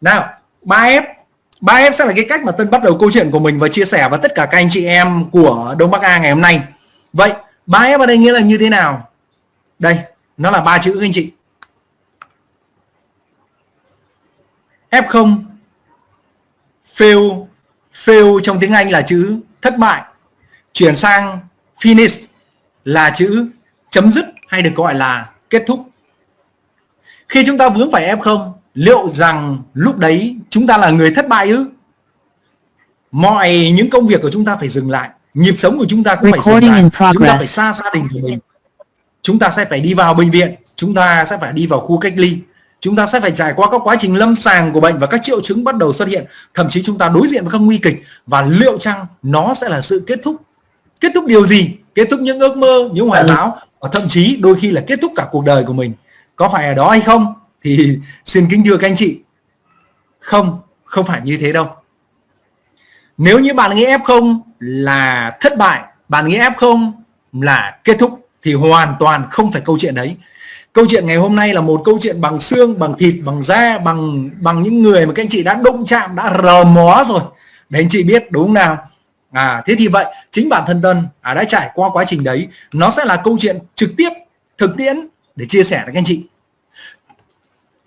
nào 3F 3F sẽ là cái cách mà Tân bắt đầu câu chuyện của mình và chia sẻ với tất cả các anh chị em của Đông Bắc A ngày hôm nay. Vậy 3F ở đây nghĩa là như thế nào? Đây, nó là ba chữ anh chị. F0 fail fail trong tiếng Anh là chữ thất bại, chuyển sang finish là chữ chấm dứt hay được gọi là kết thúc. Khi chúng ta vướng phải F0 liệu rằng lúc đấy chúng ta là người thất bại ư? Mọi những công việc của chúng ta phải dừng lại nhịp sống của chúng ta cũng phải dừng lại. chúng ta phải xa gia đình của mình. Chúng ta sẽ phải đi vào bệnh viện chúng ta sẽ phải đi vào khu cách ly chúng ta sẽ phải trải qua các quá trình lâm sàng của bệnh và các triệu chứng bắt đầu xuất hiện. Thậm chí chúng ta đối diện với các nguy kịch và liệu chăng nó sẽ là sự kết thúc? Kết thúc điều gì? Kết thúc những ước mơ những hoài bão và thậm chí đôi khi là kết thúc cả cuộc đời của mình. Có phải ở đó hay không thì xin kính thưa các anh chị không không phải như thế đâu. Nếu như bạn nghĩ F0 là thất bại bạn nghĩ F0 là kết thúc thì hoàn toàn không phải câu chuyện đấy. Câu chuyện ngày hôm nay là một câu chuyện bằng xương bằng thịt bằng da bằng bằng những người mà các anh chị đã đụng chạm đã rờ mó rồi. Để anh chị biết đúng không nào? À thế thì vậy chính bản thân tân à, đã trải qua quá trình đấy. Nó sẽ là câu chuyện trực tiếp thực tiễn để chia sẻ với các anh chị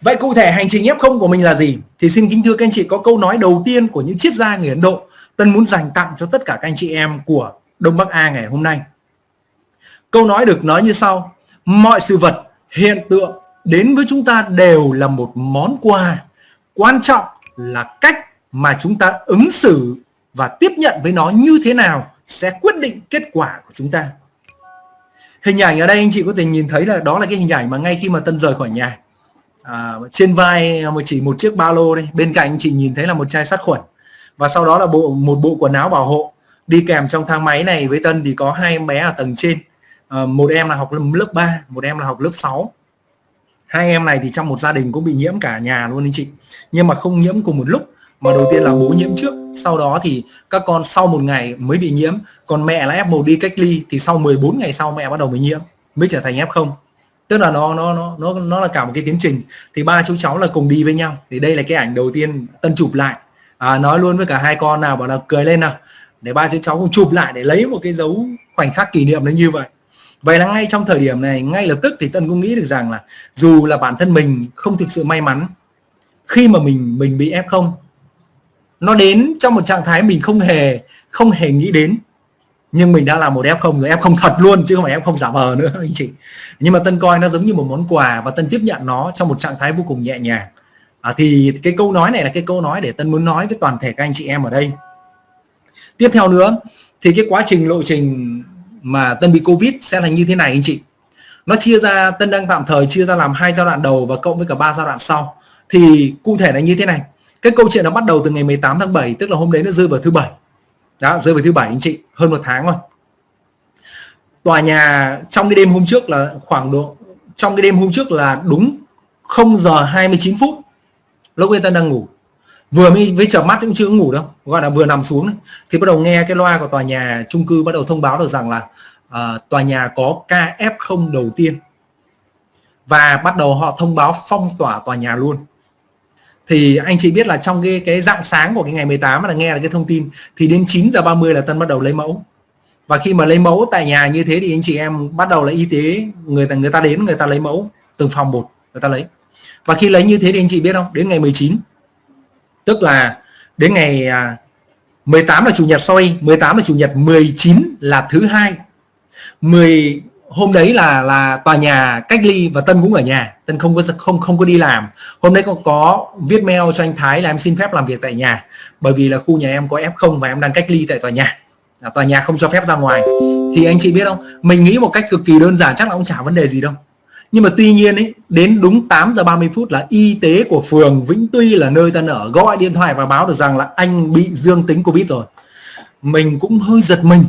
vậy cụ thể hành trình F0 của mình là gì? Thì xin kính thưa các anh chị, có câu nói đầu tiên của những triết gia người Ấn Độ Tân muốn dành tặng cho tất cả các anh chị em của Đông Bắc A ngày hôm nay. Câu nói được nói như sau, mọi sự vật, hiện tượng đến với chúng ta đều là một món quà. Quan trọng là cách mà chúng ta ứng xử và tiếp nhận với nó như thế nào sẽ quyết định kết quả của chúng ta. Hình ảnh ở đây anh chị có thể nhìn thấy là đó là cái hình ảnh mà ngay khi mà tân rời khỏi nhà à, trên vai à, chỉ một chiếc ba lô đây. Bên cạnh chị nhìn thấy là một chai sát khuẩn. Và sau đó là bộ một bộ quần áo bảo hộ. Đi kèm trong thang máy này với tân thì có hai em bé ở tầng trên. À, một em là học lớp 3 một em là học lớp 6 hai em này thì trong một gia đình cũng bị nhiễm cả nhà luôn anh chị. Nhưng mà không nhiễm cùng một lúc mà đầu tiên là bố nhiễm trước. Sau đó thì các con sau một ngày mới bị nhiễm. Còn mẹ là F1 đi cách ly thì sau 14 ngày sau mẹ bắt đầu mới nhiễm mới trở thành F0 tức là nó nó nó nó nó là cả một cái tiến trình. Thì ba chú cháu là cùng đi với nhau. Thì đây là cái ảnh đầu tiên tân chụp lại. À, nói luôn với cả hai con nào bảo là cười lên nào. Để ba chú cháu cùng chụp lại để lấy một cái dấu khoảnh khắc kỷ niệm nó như vậy. Vậy là ngay trong thời điểm này ngay lập tức thì tân cũng nghĩ được rằng là dù là bản thân mình không thực sự may mắn khi mà mình mình bị f không nó đến trong một trạng thái mình không hề không hề nghĩ đến nhưng mình đã là một f0 rồi f0 thật luôn chứ không phải f0 giả vờ nữa anh chị. Nhưng mà tân coi nó giống như một món quà và tân tiếp nhận nó trong một trạng thái vô cùng nhẹ nhàng. À, thì cái câu nói này là cái câu nói để tân muốn nói với toàn thể các anh chị em ở đây. Tiếp theo nữa thì cái quá trình lộ trình mà tân bị covid sẽ là như thế này anh chị. Nó chia ra tân đang tạm thời chia ra làm hai giai đoạn đầu và cộng với cả ba giai đoạn sau. Thì cụ thể là như thế này. Cái câu chuyện nó bắt đầu từ ngày 18 tháng 7 tức là hôm đấy nó rơi vào thứ bảy đó rơi vào thứ bảy anh chị hơn một tháng rồi. Tòa nhà trong cái đêm hôm trước là khoảng độ trong cái đêm hôm trước là đúng 0 giờ 29 phút lúc người ta đang ngủ. Vừa mới với chợp mắt cũng chưa ngủ đâu gọi là vừa nằm xuống thì bắt đầu nghe cái loa của tòa nhà chung cư bắt đầu thông báo được rằng là uh, tòa nhà có ca F0 đầu tiên. Và bắt đầu họ thông báo phong tỏa tòa nhà luôn thì anh chị biết là trong cái cái dạng sáng của cái ngày 18 là nghe là cái thông tin, thì đến 9 giờ 30 là Tân bắt đầu lấy mẫu. Và khi mà lấy mẫu tại nhà như thế thì anh chị em bắt đầu là y tế, người ta người ta đến, người ta lấy mẫu từng phòng một, người ta lấy. Và khi lấy như thế thì anh chị biết không? Đến ngày 19 tức là đến ngày à, 18 là chủ nhật soi 18 là chủ nhật 19 là thứ hai. 10 hôm đấy là là tòa nhà cách ly và Tân cũng ở nhà. Tân không có không không có đi làm. Hôm đấy có có viết mail cho anh Thái là em xin phép làm việc tại nhà. Bởi vì là khu nhà em có F0 và em đang cách ly tại tòa nhà. À, tòa nhà không cho phép ra ngoài. Thì anh chị biết không? Mình nghĩ một cách cực kỳ đơn giản chắc là cũng chả vấn đề gì đâu. Nhưng mà tuy nhiên ấy đến đúng 8 giờ 30 phút là y tế của phường Vĩnh Tuy là nơi Tân ở gọi điện thoại và báo được rằng là anh bị dương tính Covid rồi. Mình cũng hơi giật mình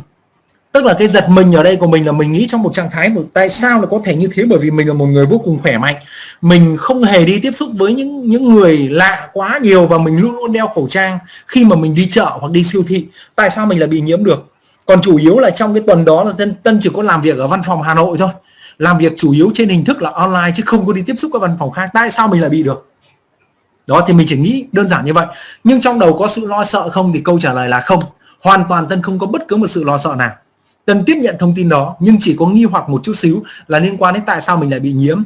tức là cái giật mình ở đây của mình là mình nghĩ trong một trạng thái một tại sao là có thể như thế? Bởi vì mình là một người vô cùng khỏe mạnh. Mình không hề đi tiếp xúc với những những người lạ quá nhiều và mình luôn luôn đeo khẩu trang khi mà mình đi chợ hoặc đi siêu thị. Tại sao mình lại bị nhiễm được? Còn chủ yếu là trong cái tuần đó là tân tân chỉ có làm việc ở văn phòng Hà Nội thôi. Làm việc chủ yếu trên hình thức là online chứ không có đi tiếp xúc các văn phòng khác. Tại sao mình lại bị được? Đó, thì mình chỉ nghĩ đơn giản như vậy. Nhưng trong đầu có sự lo sợ không? Thì câu trả lời là không. Hoàn toàn tân không có bất cứ một sự lo sợ nào cần tiếp nhận thông tin đó, nhưng chỉ có nghi hoặc một chút xíu là liên quan đến tại sao mình lại bị nhiễm.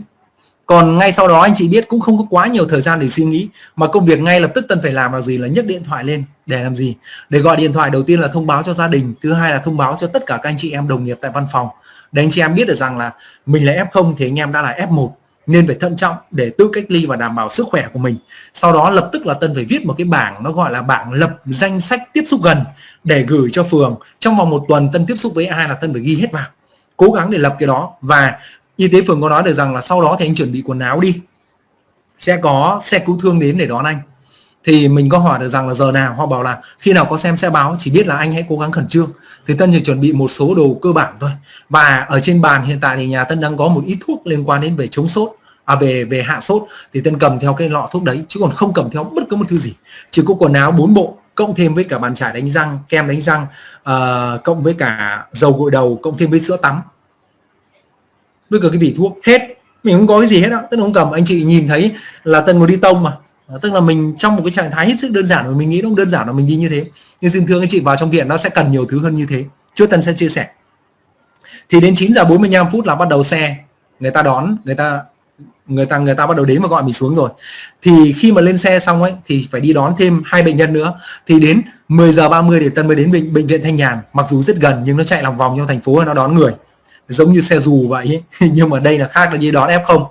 Còn ngay sau đó, anh chị biết cũng không có quá nhiều thời gian để suy nghĩ, mà công việc ngay lập tức tân phải làm là gì là nhấc điện thoại lên để làm gì? Để gọi điện thoại đầu tiên là thông báo cho gia đình, thứ hai là thông báo cho tất cả các anh chị em đồng nghiệp tại văn phòng. Để anh chị em biết được rằng là mình là F0 thì anh em đã là F1 nên phải thận trọng để tự cách ly và đảm bảo sức khỏe của mình. Sau đó lập tức là tân phải viết một cái bảng, nó gọi là bảng lập danh sách tiếp xúc gần để gửi cho phường. Trong vòng một tuần tân tiếp xúc với ai là tân phải ghi hết vào. Cố gắng để lập cái đó và y tế phường có nói được rằng là sau đó thì anh chuẩn bị quần áo đi. Sẽ có xe cứu thương đến để đón anh. Thì mình có hỏi được rằng là giờ nào? Họ bảo là khi nào có xem sẽ báo, chỉ biết là anh hãy cố gắng khẩn trương. Thì Tân chỉ chuẩn bị một số đồ cơ bản thôi. Và ở trên bàn hiện tại thì nhà Tân đang có một ít thuốc liên quan đến về chống sốt à về về hạ sốt thì Tân cầm theo cái lọ thuốc đấy chứ còn không cầm theo bất cứ một thứ gì. Chỉ có quần áo bốn bộ cộng thêm với cả bàn chải đánh răng kem đánh răng uh, cộng với cả dầu gội đầu cộng thêm với sữa tắm. Với cả cái vỉ thuốc hết. Mình không có cái gì hết đó tức là không cầm. Anh chị nhìn thấy là tân muốn đi tông mà. Ờ, tức là mình trong một cái trạng thái hết sức đơn giản mà mình nghĩ nó đơn giản là mình đi như thế. Nhưng xin thưa anh chị vào trong viện nó sẽ cần nhiều thứ hơn như thế. Trước tân sẽ chia sẻ. Thì đến 9 giờ 45 phút là bắt đầu xe. Người ta đón người ta người ta người ta bắt đầu đến và gọi mình xuống rồi. Thì khi mà lên xe xong ấy thì phải đi đón thêm hai bệnh nhân nữa. Thì đến 10 giờ 30 để tân mới đến bệnh bệnh viện thanh nhàn. Mặc dù rất gần nhưng nó chạy lòng vòng trong thành phố nó đón người. Giống như xe dù vậy ấy. nhưng mà đây là khác là như đón F0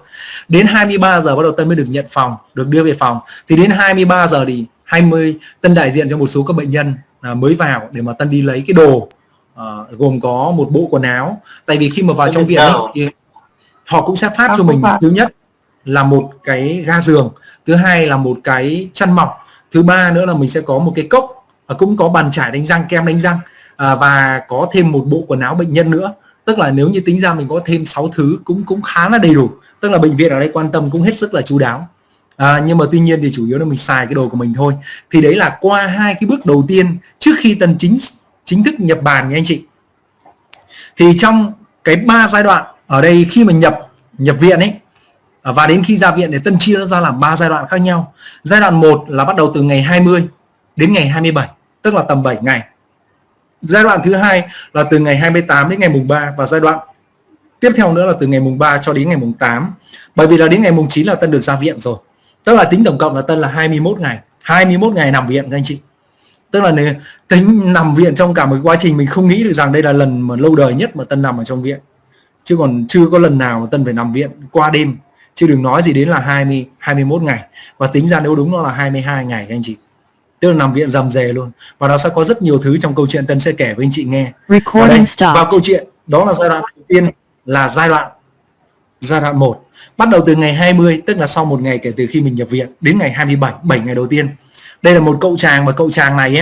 đến 23 giờ bắt đầu Tân mới được nhận phòng được đưa về phòng. Thì đến 23 giờ thì 20 Tân đại diện cho một số các bệnh nhân à, mới vào để mà Tân đi lấy cái đồ à, gồm có một bộ quần áo. Tại vì khi mà vào trong viện ấy, thì họ cũng sẽ phát cho mình thứ nhất là một cái ga giường thứ hai là một cái chăn mỏng thứ ba nữa là mình sẽ có một cái cốc và cũng có bàn chải đánh răng kem đánh răng à, và có thêm một bộ quần áo bệnh nhân nữa. Tức là nếu như tính ra mình có thêm 6 thứ cũng cũng khá là đầy đủ. Tức là bệnh viện ở đây quan tâm cũng hết sức là chú đáo. À, nhưng mà tuy nhiên thì chủ yếu là mình xài cái đồ của mình thôi. Thì đấy là qua hai cái bước đầu tiên trước khi tần chính chính thức nhập bàn nha anh chị. Thì trong cái ba giai đoạn ở đây khi mà nhập nhập viện ấy À, và đến khi ra viện thì tân chia nó ra làm ba giai đoạn khác nhau. Giai đoạn 1 là bắt đầu từ ngày 20 đến ngày 27 tức là tầm 7 ngày. Giai đoạn thứ hai là từ ngày 28 đến ngày mùng 3 và giai đoạn tiếp theo nữa là từ ngày mùng 3 cho đến ngày mùng 8 bởi vì là đến ngày mùng 9 là Tân được ra viện rồi. Tức là tính tổng cộng là Tân là 21 ngày. 21 ngày nằm viện, các anh chị. Tức là nếu tính nằm viện trong cả một quá trình, mình không nghĩ được rằng đây là lần mà lâu đời nhất mà Tân nằm ở trong viện. Chứ còn chưa có lần nào mà Tân phải nằm viện qua đêm chứ đừng nói gì đến là 20 21 ngày. Và tính ra nếu đúng nó là 22 ngày các anh chị. Tức là nằm viện dầm dề luôn. Và nó sẽ có rất nhiều thứ trong câu chuyện Tân sẽ kể với anh chị nghe. Ở đây, vào câu chuyện đó là giai đoạn đầu tiên là giai đoạn giai đoạn 1 bắt đầu từ ngày 20 tức là sau một ngày kể từ khi mình nhập viện đến ngày 27 7 ngày đầu tiên. Đây là một cậu chàng và cậu chàng này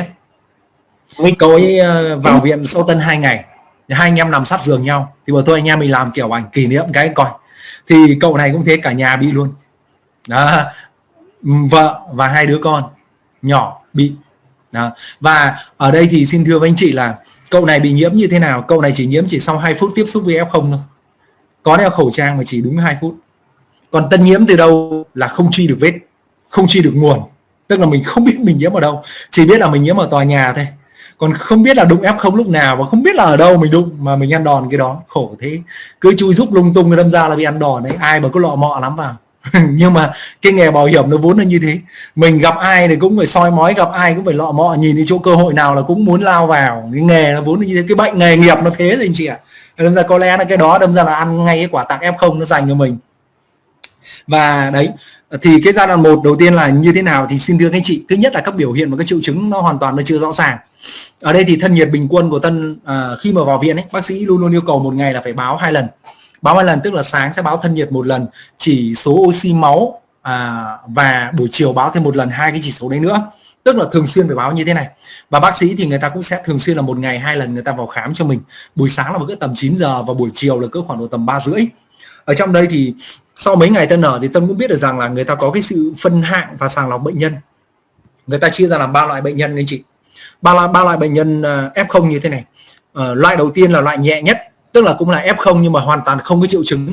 ấy cậu ấy ờ, vào viện sau tân hai ngày. Hai anh em nằm sát giường nhau. Thì bảo thôi anh em mình làm kiểu ảnh kỷ niệm cái coi thì cậu này cũng thế, cả nhà bị luôn. Đó. Ừ, vợ và hai đứa con nhỏ bị. Đó. và ở đây thì xin thưa với anh chị là cậu này bị nhiễm như thế nào? Cậu này chỉ nhiễm chỉ sau 2 phút tiếp xúc với F0 thôi. Có đeo khẩu trang mà chỉ đúng 2 phút. Còn tân nhiễm từ đâu là không truy được vết, không truy được nguồn. Tức là mình không biết mình nhiễm ở đâu. Chỉ biết là mình nhiễm ở tòa nhà thôi còn không biết là đụng F0 lúc nào và không biết là ở đâu mình đụng mà mình ăn đòn cái đó. Khổ thế. Cứ chui giúp lung tung đâm ra là bị ăn đòn đấy. Ai mà có lọ mọ lắm vào. Nhưng mà cái nghề bảo hiểm nó vốn là như thế. Mình gặp ai thì cũng phải soi mói, gặp ai cũng phải lọ mọ, nhìn đi chỗ cơ hội nào là cũng muốn lao vào. Cái nghề nó vốn là như thế. Cái bệnh nghề nghiệp nó thế rồi anh chị ạ. Đâm ra có lẽ là cái đó, đâm ra là ăn ngay cái quả tặng f0 nó dành cho mình. Và đấy, thì cái giai đoạn một đầu tiên là như thế nào thì xin thưa các anh chị. Thứ nhất là các biểu hiện và các triệu chứng nó hoàn toàn nó chưa rõ ràng ở đây thì thân nhiệt bình quân của tân à, khi mà vào viện ấy bác sĩ luôn luôn yêu cầu một ngày là phải báo hai lần. Báo hai lần tức là sáng sẽ báo thân nhiệt một lần chỉ số oxy máu à, và buổi chiều báo thêm một lần hai cái chỉ số đấy nữa. Tức là thường xuyên phải báo như thế này. Và bác sĩ thì người ta cũng sẽ thường xuyên là một ngày hai lần người ta vào khám cho mình. Buổi sáng là một cái tầm 9 giờ và buổi chiều là cỡ khoảng độ tầm ba rưỡi. Ở trong đây thì sau mấy ngày tân nở thì tân cũng biết được rằng là người ta có cái sự phân hạng và sàng lọc bệnh nhân. Người ta chia ra làm ba loại bệnh nhân anh chị ba loại ba loại bệnh nhân à, f0 như thế này. Ờ, loại đầu tiên là loại nhẹ nhất, tức là cũng là F0 nhưng mà hoàn toàn không có triệu chứng,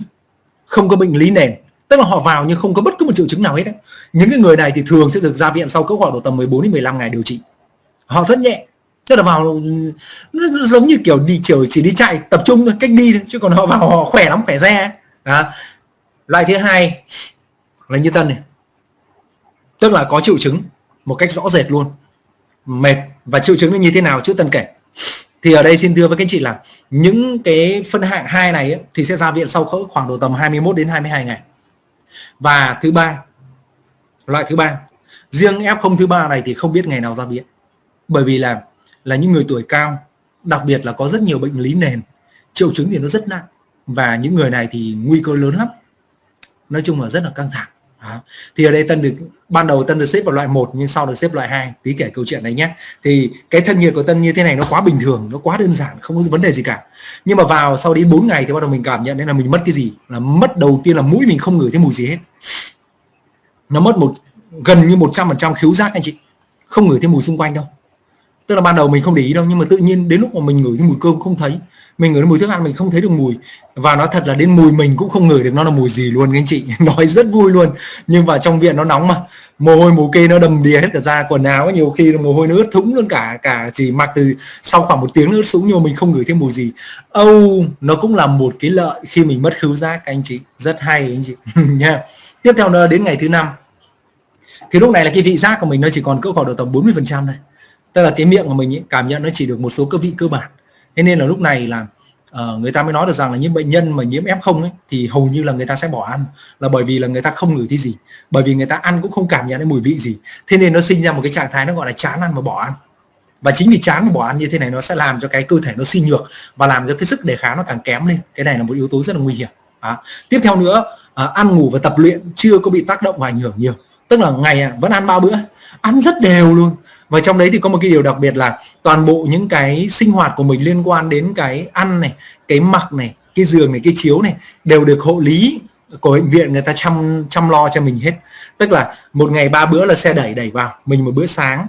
không có bệnh lý nền. Tức là họ vào nhưng không có bất cứ một triệu chứng nào hết đấy những cái người này thì thường sẽ được ra viện sau cỡ khoảng độ tầm 14 đến 15 ngày điều trị. Họ rất nhẹ, tức là vào, nó giống như kiểu đi chiều, chỉ đi chạy, tập trung thôi, cách đi thôi, chứ còn họ vào họ khỏe lắm, khỏe ra à. loại thứ hai là như tân này. Tức là có triệu chứng một cách rõ rệt luôn mệt và triệu chứng nó như thế nào trước tân kể. Thì ở đây xin thưa với các anh chị là những cái phân hạng hai này ấy, thì sẽ ra viện sau khoảng độ tầm 21 đến 22 ngày. Và thứ ba loại thứ ba riêng F0 thứ ba này thì không biết ngày nào ra viện. Bởi vì là là những người tuổi cao đặc biệt là có rất nhiều bệnh lý nền triệu chứng thì nó rất nặng. Và những người này thì nguy cơ lớn lắm. Nói chung là rất là căng thẳng đó. thì ở đây tân được, ban đầu tân được xếp vào loại 1 nhưng sau được xếp loại 2 tí kể câu chuyện này nhé. Thì cái thân nhiệt của tân như thế này nó quá bình thường, nó quá đơn giản, không có vấn đề gì cả. Nhưng mà vào sau đến 4 ngày thì bắt đầu mình cảm nhận đấy là mình mất cái gì. Là mất đầu tiên là mũi mình không ngửi thấy mùi gì hết. Nó mất một, gần như 100% khiếu giác anh chị. Không ngửi thấy mùi xung quanh đâu tức là ban đầu mình không để ý đâu nhưng mà tự nhiên đến lúc mà mình ngửi thấy mùi cơm không thấy mình ngửi mùi thức ăn mình không thấy được mùi. Và nó thật là đến mùi mình cũng không ngửi được nó là mùi gì luôn các anh chị. Nói rất vui luôn. Nhưng mà trong viện nó nóng mà. Mồ hôi mồ kê nó đầm đìa hết cả da quần áo nhiều khi mồ hôi nó ướt thũng luôn cả cả chỉ mặc từ sau khoảng một tiếng nó ướt sũng nhưng mà mình không ngửi thấy mùi gì. Âu oh, nó cũng là một cái lợi khi mình mất khứu giác anh chị. Rất hay anh chị. Nha. Tiếp theo nữa đến ngày thứ năm. Thì lúc này là cái vị giác của mình nó chỉ còn cỡ khoảng độ tầm 40 phần trăm này tức là cái miệng của mình ấy, cảm nhận nó chỉ được một số cơ vị cơ bản. Thế nên là lúc này là uh, người ta mới nói được rằng là những bệnh nhân mà nhiễm F0 ấy, thì hầu như là người ta sẽ bỏ ăn. Là bởi vì là người ta không ngửi thấy gì. Bởi vì người ta ăn cũng không cảm nhận thấy mùi vị gì. Thế nên nó sinh ra một cái trạng thái nó gọi là chán ăn và bỏ ăn. Và chính vì chán và bỏ ăn như thế này nó sẽ làm cho cái cơ thể nó suy nhược và làm cho cái sức đề kháng nó càng kém lên. Cái này là một yếu tố rất là nguy hiểm. À. tiếp theo nữa uh, ăn ngủ và tập luyện chưa có bị tác động và ảnh hưởng nhiều. Tức là ngày à, vẫn ăn ba bữa ăn rất đều luôn và trong đấy thì có một cái điều đặc biệt là toàn bộ những cái sinh hoạt của mình liên quan đến cái ăn này, cái mặc này, cái giường này, cái chiếu này đều được hộ lý của bệnh viện người ta chăm chăm lo cho mình hết. Tức là một ngày ba bữa là xe đẩy đẩy vào, mình một bữa sáng.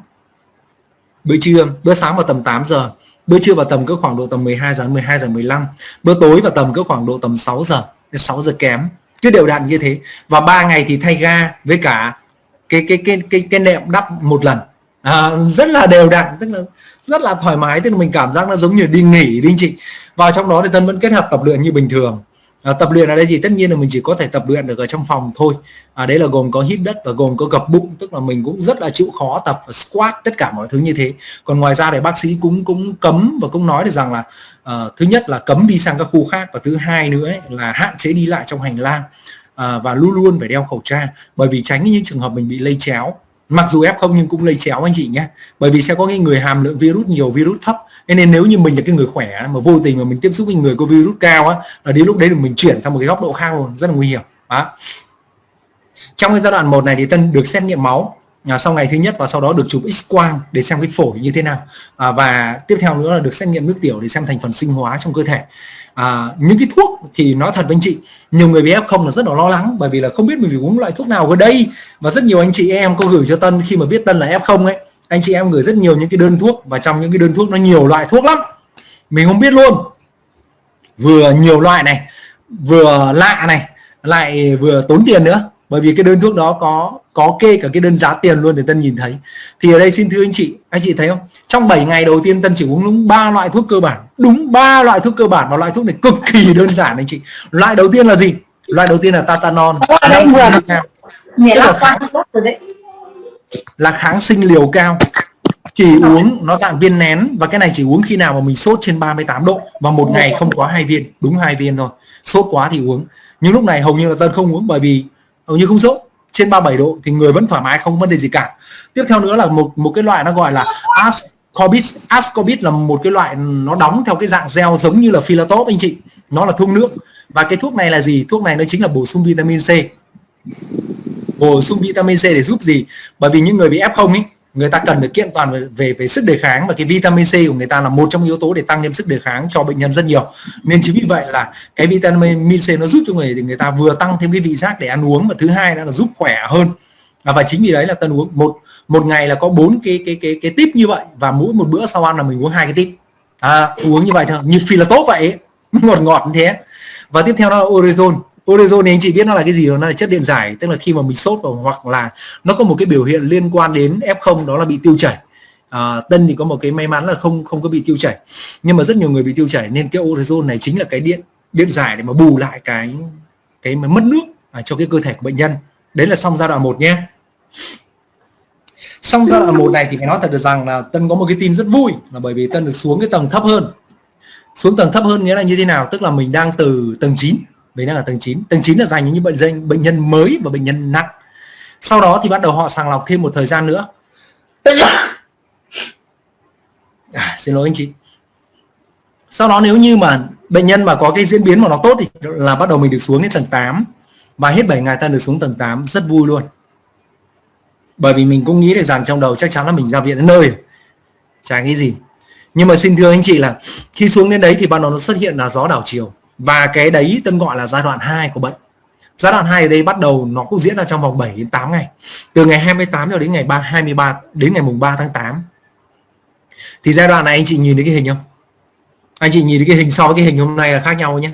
Bữa trưa, bữa sáng vào tầm 8 giờ, bữa trưa vào tầm cứ khoảng độ tầm 12 giờ 12 giờ 15 bữa tối vào tầm cứ khoảng độ tầm 6 giờ 6 giờ kém. Cứ đều đặn như thế. Và ba ngày thì thay ga với cả cái cái cái cái cái nệm đắp một lần à, rất là đều đặn tức là rất là thoải mái tức là mình cảm giác nó giống như đi nghỉ đi chị. Vào trong đó thì tân vẫn kết hợp tập luyện như bình thường. À, tập luyện ở đây thì tất nhiên là mình chỉ có thể tập luyện được ở trong phòng thôi. À, đấy là gồm có hít đất và gồm có gập bụng tức là mình cũng rất là chịu khó tập và squat tất cả mọi thứ như thế. Còn ngoài ra thì bác sĩ cũng cũng cấm và cũng nói được rằng là à, thứ nhất là cấm đi sang các khu khác và thứ hai nữa ấy, là hạn chế đi lại trong hành lang. À, và luôn luôn phải đeo khẩu trang bởi vì tránh những trường hợp mình bị lây chéo mặc dù f không nhưng cũng lây chéo anh chị nhé. Bởi vì sẽ có những người hàm lượng virus nhiều virus thấp. Nên nếu như mình là cái người khỏe mà vô tình mà mình tiếp xúc với người có virus cao á là đến lúc đấy thì mình chuyển sang một cái góc độ khác luôn rất là nguy hiểm. Đó. trong cái giai đoạn một này thì tân được xét nghiệm máu. À, sau ngày thứ nhất và sau đó được chụp x quang để xem cái phổi như thế nào. À, và tiếp theo nữa là được xét nghiệm nước tiểu để xem thành phần sinh hóa trong cơ thể à, những cái thuốc thì nói thật với anh chị nhiều người bị f không là rất là lo lắng bởi vì là không biết mình phải uống loại thuốc nào ở đây. Và rất nhiều anh chị em có gửi cho tân khi mà biết tân là f không ấy anh chị em gửi rất nhiều những cái đơn thuốc và trong những cái đơn thuốc nó nhiều loại thuốc lắm. Mình không biết luôn. Vừa nhiều loại này vừa lạ này lại vừa tốn tiền nữa bởi vì cái đơn thuốc đó có có kê cả cái đơn giá tiền luôn để tân nhìn thấy. Thì ở đây xin thưa anh chị anh chị thấy không? Trong 7 ngày đầu tiên tân chỉ uống đúng ba loại thuốc cơ bản. Đúng ba loại thuốc cơ bản và loại thuốc này cực kỳ đơn giản anh chị. Loại đầu tiên là gì? Loại đầu tiên là tatanol là kháng, là kháng sinh liều cao. Chỉ uống nó dạng viên nén và cái này chỉ uống khi nào mà mình sốt trên 38 độ và một ngày không có hai viên. Đúng hai viên thôi. Sốt quá thì uống. Nhưng lúc này hầu như là tân không uống bởi vì hầu như không sốt. Trên 37 độ thì người vẫn thoải mái, không vấn đề gì cả. Tiếp theo nữa là một một cái loại nó gọi là ascorbic ascorbic là một cái loại nó đóng theo cái dạng gel giống như là philatop anh chị. Nó là thuốc nước. Và cái thuốc này là gì? Thuốc này nó chính là bổ sung vitamin C. Bổ sung vitamin C để giúp gì? Bởi vì những người bị F0 ấy người ta cần được kiện toàn về, về về sức đề kháng và cái vitamin C của người ta là một trong yếu tố để tăng thêm sức đề kháng cho bệnh nhân rất nhiều. Nên chính vì vậy là cái vitamin C nó giúp cho người thì người ta vừa tăng thêm cái vị giác để ăn uống và thứ hai là giúp khỏe hơn. À, và chính vì đấy là tân uống một một ngày là có bốn cái cái cái cái tip như vậy và mỗi một bữa sau ăn là mình uống hai cái tip. À, uống như vậy thôi như phi là tốt vậy ngọt ngọt như thế. Và tiếp theo đó là orezon orezon thì anh chị biết nó là cái gì nó là chất điện giải. Tức là khi mà mình sốt hoặc là nó có một cái biểu hiện liên quan đến f0 đó là bị tiêu chảy. À, tân thì có một cái may mắn là không không có bị tiêu chảy. Nhưng mà rất nhiều người bị tiêu chảy nên cái orezon này chính là cái điện điện giải để mà bù lại cái cái mất nước à, cho cái cơ thể của bệnh nhân. Đấy là xong giai đoạn 1 nhé. Xong giai đoạn 1 này thì phải nói thật được rằng là Tân có một cái tin rất vui là bởi vì Tân được xuống cái tầng thấp hơn. Xuống tầng thấp hơn nghĩa là như thế nào? Tức là mình đang từ tầng 9 mình đang ở tầng 9 tầng 9 là dành những bệnh nhân bệnh nhân mới và bệnh nhân nặng. Sau đó thì bắt đầu họ sàng lọc thêm một thời gian nữa. À, xin lỗi anh chị. Sau đó nếu như mà bệnh nhân mà có cái diễn biến mà nó tốt thì là bắt đầu mình được xuống đến tầng 8 và hết 7 ngày ta được xuống tầng 8 rất vui luôn. Bởi vì mình cũng nghĩ được rằng trong đầu chắc chắn là mình ra viện đến nơi. Chả nghĩ gì. Nhưng mà xin thưa anh chị là khi xuống đến đấy thì ban đầu nó xuất hiện là gió đảo chiều và cái đấy tên gọi là giai đoạn 2 của bệnh. Giai đoạn 2 ở đây bắt đầu nó cũng diễn ra trong vòng 7 đến 8 ngày. Từ ngày 28 cho đến ngày 3 23 đến ngày mùng 3 tháng 8 thì giai đoạn này anh chị nhìn thấy cái hình không? Anh chị nhìn thấy cái hình sau với cái hình hôm nay là khác nhau nhé.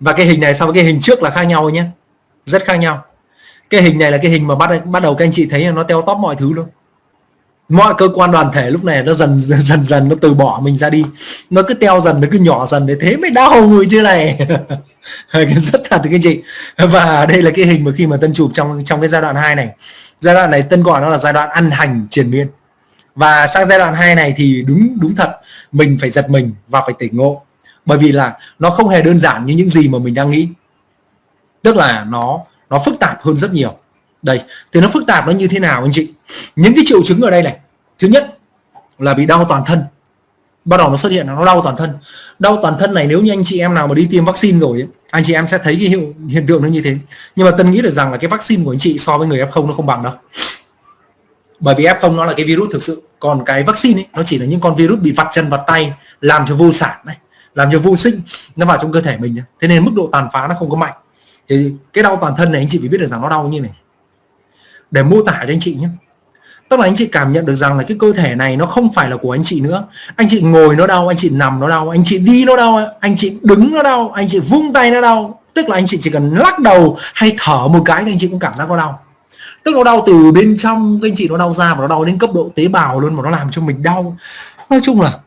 Và cái hình này so với cái hình trước là khác nhau nhé. Rất khác nhau. Cái hình này là cái hình mà bắt bắt đầu các anh chị thấy là nó teo tóp mọi thứ luôn mọi cơ quan đoàn thể lúc này nó dần dần dần nó từ bỏ mình ra đi. Nó cứ teo dần, nó cứ nhỏ dần để thế mới đau người chứ này. Rất thật các anh chị. Và đây là cái hình mà khi mà tân chụp trong trong cái giai đoạn 2 này. Giai đoạn này tân gọi nó là giai đoạn ăn hành triền miên. Và sang giai đoạn 2 này thì đúng đúng thật, mình phải giật mình và phải tỉnh ngộ. Bởi vì là nó không hề đơn giản như những gì mà mình đang nghĩ. Tức là nó nó phức tạp hơn rất nhiều đây thì nó phức tạp nó như thế nào anh chị? Những cái triệu chứng ở đây này thứ nhất là bị đau toàn thân. Bắt đầu nó xuất hiện nó đau toàn thân. Đau toàn thân này nếu như anh chị em nào mà đi tiêm vaccine rồi ấy, anh chị em sẽ thấy cái hiệu, hiện tượng nó như thế. Nhưng mà tân nghĩ được rằng là cái vaccine của anh chị so với người f0 nó không bằng đâu. Bởi vì f0 nó là cái virus thực sự. Còn cái vaccine ấy, nó chỉ là những con virus bị vặt chân vặt tay làm cho vô sản này làm cho vô sinh nó vào trong cơ thể mình thế nên mức độ tàn phá nó không có mạnh. Thì cái đau toàn thân này anh chị phải biết được rằng nó đau như này để mô tả cho anh chị nhé tức là anh chị cảm nhận được rằng là cái cơ thể này nó không phải là của anh chị nữa anh chị ngồi nó đau anh chị nằm nó đau anh chị đi nó đau anh chị đứng nó đau anh chị vung tay nó đau tức là anh chị chỉ cần lắc đầu hay thở một cái thì anh chị cũng cảm giác có đau tức nó đau từ bên trong anh chị nó đau ra và nó đau đến cấp độ tế bào luôn mà nó làm cho mình đau nói chung là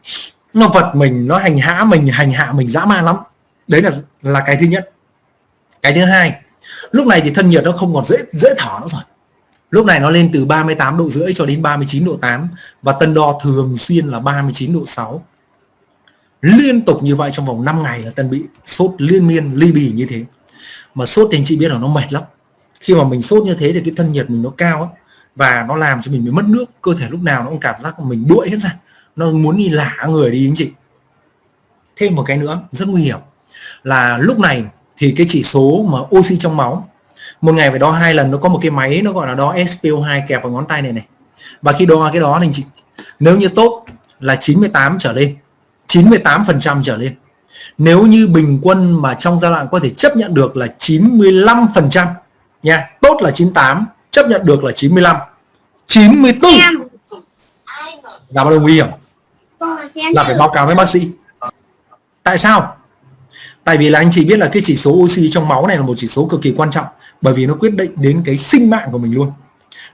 nó vật mình nó hành hạ mình hành hạ mình dã man lắm đấy là là cái thứ nhất cái thứ hai lúc này thì thân nhiệt nó không còn dễ dễ thở nữa rồi lúc này nó lên từ 38 độ rưỡi cho đến 39 độ 8 và tân đo thường xuyên là 39 độ 6 liên tục như vậy trong vòng 5 ngày là tân bị sốt liên miên ly bì như thế. Mà sốt thì anh chị biết là nó mệt lắm. Khi mà mình sốt như thế thì cái thân nhiệt mình nó cao ấy, và nó làm cho mình bị mất nước. Cơ thể lúc nào nó cũng cảm giác mình đuổi hết ra. Nó muốn đi lả người đi anh chị. Thêm một cái nữa rất nguy hiểm. Là lúc này thì cái chỉ số mà oxy trong máu một ngày phải đo hai lần nó có một cái máy nó gọi là đo SPO2 kẹp vào ngón tay này này. Và khi đo cái đó thì chị nếu như tốt là 98 trở lên 98 phần trăm trở lên. Nếu như bình quân mà trong giai đoạn có thể chấp nhận được là 95 phần trăm nha tốt là 98 chấp nhận được là 95 94 là bắt đầu nguy hiểm? Là phải báo cáo với bác sĩ. Tại sao tại vì là anh chị biết là cái chỉ số oxy trong máu này là một chỉ số cực kỳ quan trọng bởi vì nó quyết định đến cái sinh mạng của mình luôn.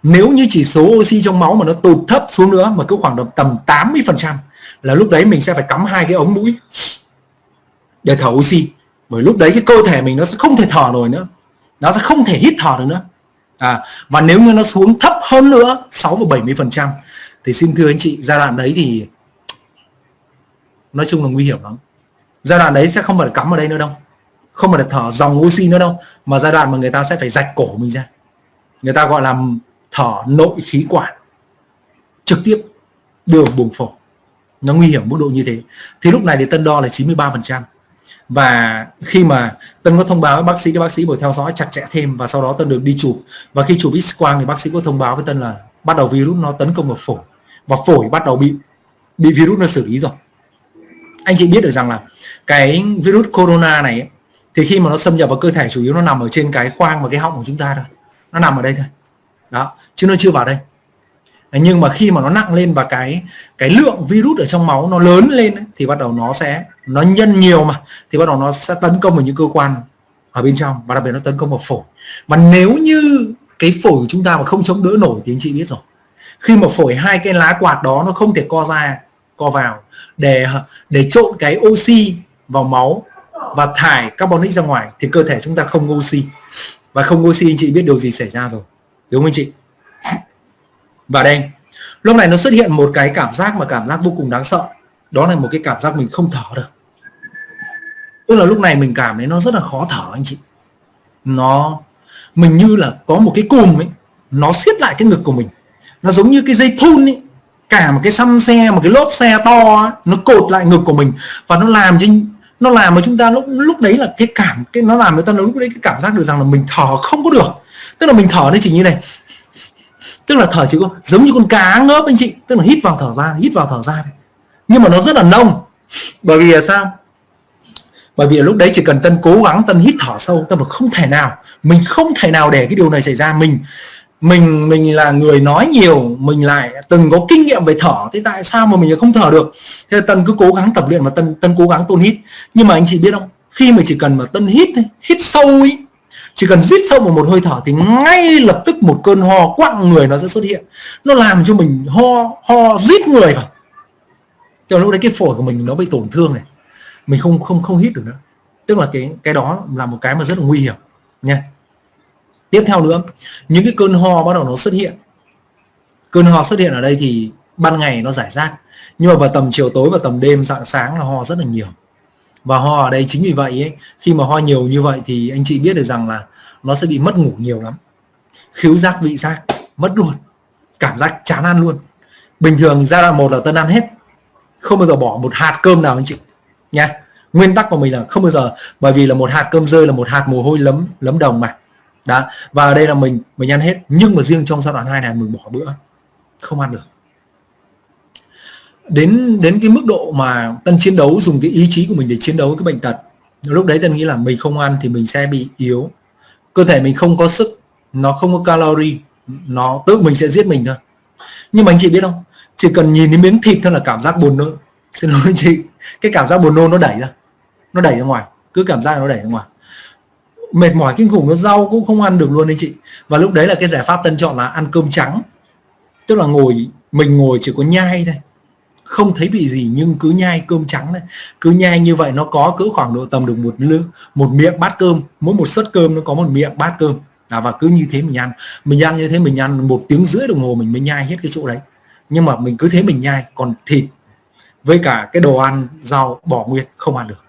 Nếu như chỉ số oxy trong máu mà nó tụt thấp xuống nữa mà cứ khoảng tầm 80 phần trăm là lúc đấy mình sẽ phải cắm hai cái ống mũi để thở oxy. Bởi lúc đấy cái cơ thể mình nó sẽ không thể thở nổi nữa. Nó sẽ không thể hít thở được nữa. À, và nếu như nó xuống thấp hơn nữa 6 và 70 phần trăm thì xin thưa anh chị giai đoạn đấy thì nói chung là nguy hiểm lắm giai đoạn đấy sẽ không phải cắm ở đây nữa đâu. Không phải thở dòng oxy nữa đâu. Mà giai đoạn mà người ta sẽ phải rạch cổ mình ra. Người ta gọi là thở nội khí quản. Trực tiếp, đường buồng phổi. Nó nguy hiểm mức độ như thế. Thì lúc này thì tân đo là 93 phần trăm. Và khi mà tân có thông báo với bác sĩ, các bác sĩ buổi theo dõi chặt chẽ thêm và sau đó tân được đi chụp. Và khi chụp x quang thì bác sĩ có thông báo với tân là bắt đầu virus nó tấn công vào phổi. Và phổi bắt đầu bị bị virus nó xử lý rồi anh chị biết được rằng là cái virus corona này thì khi mà nó xâm nhập vào cơ thể chủ yếu nó nằm ở trên cái khoang và cái họng của chúng ta thôi. Nó nằm ở đây thôi. Đó chứ nó chưa vào đây. Nhưng mà khi mà nó nặng lên và cái cái lượng virus ở trong máu nó lớn lên ấy, thì bắt đầu nó sẽ nó nhân nhiều mà thì bắt đầu nó sẽ tấn công vào những cơ quan ở bên trong và đặc biệt nó tấn công vào phổi. Mà nếu như cái phổi của chúng ta mà không chống đỡ nổi thì anh chị biết rồi. Khi mà phổi hai cái lá quạt đó nó không thể co ra co vào để để trộn cái oxy vào máu và thải carbonic ra ngoài thì cơ thể chúng ta không oxy. Và không oxy, anh chị biết điều gì xảy ra rồi, đúng không anh chị? Và đây, lúc này nó xuất hiện một cái cảm giác mà cảm giác vô cùng đáng sợ. Đó là một cái cảm giác mình không thở được. Tức là lúc này mình cảm thấy nó rất là khó thở anh chị. Nó, mình như là có một cái cùm ấy, nó siết lại cái ngực của mình. Nó giống như cái dây thun ấy cả một cái xăm xe, một cái lốp xe to nó cột lại ngực của mình và nó làm cho nó làm mà chúng ta lúc lúc đấy là cái cảm, cái, nó làm người ta lúc đấy cái cảm giác được rằng là mình thở không có được. Tức là mình thở nó chỉ như này. Tức là thở chỉ có giống như con cá ngớp anh chị, tức là hít vào thở ra, hít vào thở ra nhưng mà nó rất là nông. Bởi vì là sao? Bởi vì lúc đấy chỉ cần tân cố gắng, tân hít thở sâu tân không thể nào, mình không thể nào để cái điều này xảy ra. Mình mình mình là người nói nhiều, mình lại từng có kinh nghiệm về thở, thế tại sao mà mình không thở được? Thế tân cứ cố gắng tập luyện và tân tân cố gắng tôn hít. Nhưng mà anh chị biết không? Khi mà chỉ cần mà tân hít hít sâu ý chỉ cần rít sâu vào một hơi thở thì ngay lập tức một cơn ho quặng người nó sẽ xuất hiện. Nó làm cho mình ho ho rít người vào. Cho lúc đấy cái phổi của mình nó bị tổn thương này. Mình không không không hít được nữa. Tức là cái cái đó là một cái mà rất là nguy hiểm nha tiếp theo nữa những cái cơn ho bắt đầu nó xuất hiện. Cơn ho xuất hiện ở đây thì ban ngày nó giải rác. Nhưng mà vào tầm chiều tối và tầm đêm dạng sáng là ho rất là nhiều. Và ho ở đây chính vì vậy ấy, khi mà ho nhiều như vậy thì anh chị biết được rằng là nó sẽ bị mất ngủ nhiều lắm. Khiếu giác vị giác mất luôn. Cảm giác chán ăn luôn. Bình thường giai đoạn một là tân ăn hết. Không bao giờ bỏ một hạt cơm nào anh chị nha. Nguyên tắc của mình là không bao giờ bởi vì là một hạt cơm rơi là một hạt mồ hôi lấm lấm đồng mà đó, và ở đây là mình mình ăn hết. Nhưng mà riêng trong giai đoạn 2 này mình bỏ bữa, không ăn được. Đến đến cái mức độ mà tân chiến đấu dùng cái ý chí của mình để chiến đấu với cái bệnh tật, lúc đấy tân nghĩ là mình không ăn thì mình sẽ bị yếu. Cơ thể mình không có sức, nó không có calorie, nó tự mình sẽ giết mình thôi. Nhưng mà anh chị biết không? Chỉ cần nhìn đến miếng thịt thôi là cảm giác buồn nôn. Xin lỗi anh chị, cái cảm giác buồn nôn nó đẩy ra, nó đẩy ra ngoài, cứ cảm giác nó đẩy ra ngoài mệt mỏi kinh khủng nó rau cũng không ăn được luôn anh chị. Và lúc đấy là cái giải pháp tân chọn là ăn cơm trắng. Tức là ngồi mình ngồi chỉ có nhai thôi. Không thấy bị gì nhưng cứ nhai cơm trắng này cứ nhai như vậy nó có cỡ khoảng độ tầm được một lư một miệng bát cơm. Mỗi một suất cơm nó có một miệng bát cơm. À, và cứ như thế mình ăn. Mình ăn như thế mình ăn một tiếng rưỡi đồng hồ mình mới nhai hết cái chỗ đấy. Nhưng mà mình cứ thế mình nhai còn thịt với cả cái đồ ăn rau bỏ nguyên không ăn được.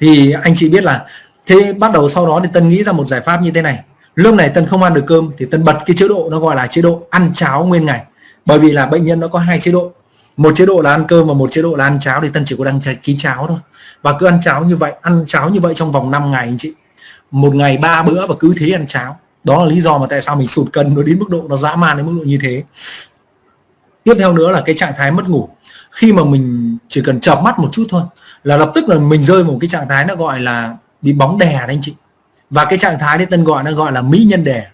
Thì anh chị biết là thế bắt đầu sau đó thì tân nghĩ ra một giải pháp như thế này. Lúc này tân không ăn được cơm thì tân bật cái chế độ nó gọi là chế độ ăn cháo nguyên ngày. Bởi vì là bệnh nhân nó có hai chế độ. Một chế độ là ăn cơm và một chế độ là ăn cháo thì tân chỉ có đăng ký cháo thôi. Và cứ ăn cháo như vậy, ăn cháo như vậy trong vòng 5 ngày anh chị. Một ngày ba bữa và cứ thế ăn cháo. Đó là lý do mà tại sao mình sụt cân nó đến mức độ nó dã man đến mức độ như thế. Tiếp theo nữa là cái trạng thái mất ngủ. Khi mà mình chỉ cần chợp mắt một chút thôi là lập tức là mình rơi vào một cái trạng thái nó gọi là bị bóng đè đấy anh chị. Và cái trạng thái đấy tân gọi nó gọi là mỹ nhân đè.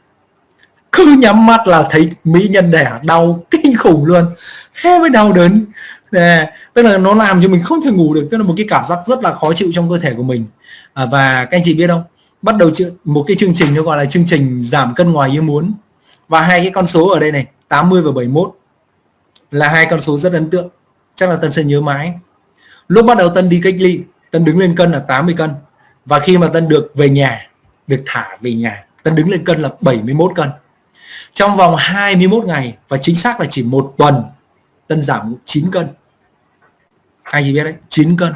Cứ nhắm mắt là thấy mỹ nhân đẻ đau kinh khủng luôn. He mới đau đớn. Để, tức là nó làm cho mình không thể ngủ được. Tức là một cái cảm giác rất là khó chịu trong cơ thể của mình. À, và các anh chị biết không? Bắt đầu một cái chương trình nó gọi là chương trình giảm cân ngoài ý muốn. Và hai cái con số ở đây này 80 và 71 là hai con số rất ấn tượng. Chắc là tân sẽ nhớ mãi. Lúc bắt đầu tân đi cách ly tân đứng lên cân là 80 cân và khi mà tân được về nhà, được thả về nhà, tân đứng lên cân là 71 cân. Trong vòng 21 ngày, và chính xác là chỉ một tuần, tân giảm 9 cân. Ai chỉ biết đấy 9 cân.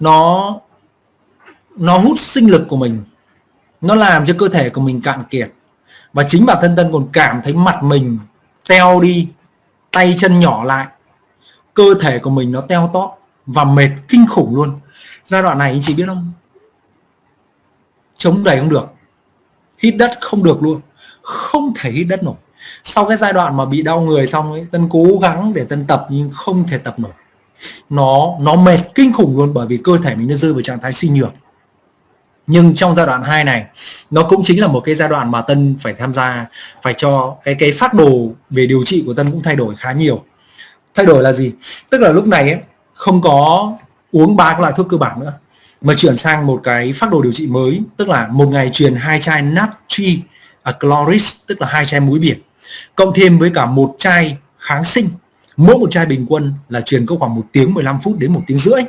Nó nó hút sinh lực của mình. Nó làm cho cơ thể của mình cạn kiệt. Và chính bản thân tân còn cảm thấy mặt mình teo đi, tay chân nhỏ lại. Cơ thể của mình nó teo tót và mệt kinh khủng luôn giai đoạn này anh chị biết không? Chống đẩy không được. Hít đất không được luôn. Không thể hít đất nổi. Sau cái giai đoạn mà bị đau người xong ấy tân cố gắng để tân tập nhưng không thể tập nổi. Nó nó mệt kinh khủng luôn bởi vì cơ thể mình nó rơi vào trạng thái suy nhược. Nhưng trong giai đoạn 2 này nó cũng chính là một cái giai đoạn mà tân phải tham gia phải cho cái cái phát đồ về điều trị của tân cũng thay đổi khá nhiều. Thay đổi là gì? Tức là lúc này ấy, không có uống ba loại thuốc cơ bản nữa. Mà chuyển sang một cái phác đồ điều trị mới tức là một ngày truyền hai chai natri à, chloris tức là hai chai muối biển cộng thêm với cả một chai kháng sinh. Mỗi một chai bình quân là truyền có khoảng một tiếng 15 phút đến một tiếng rưỡi.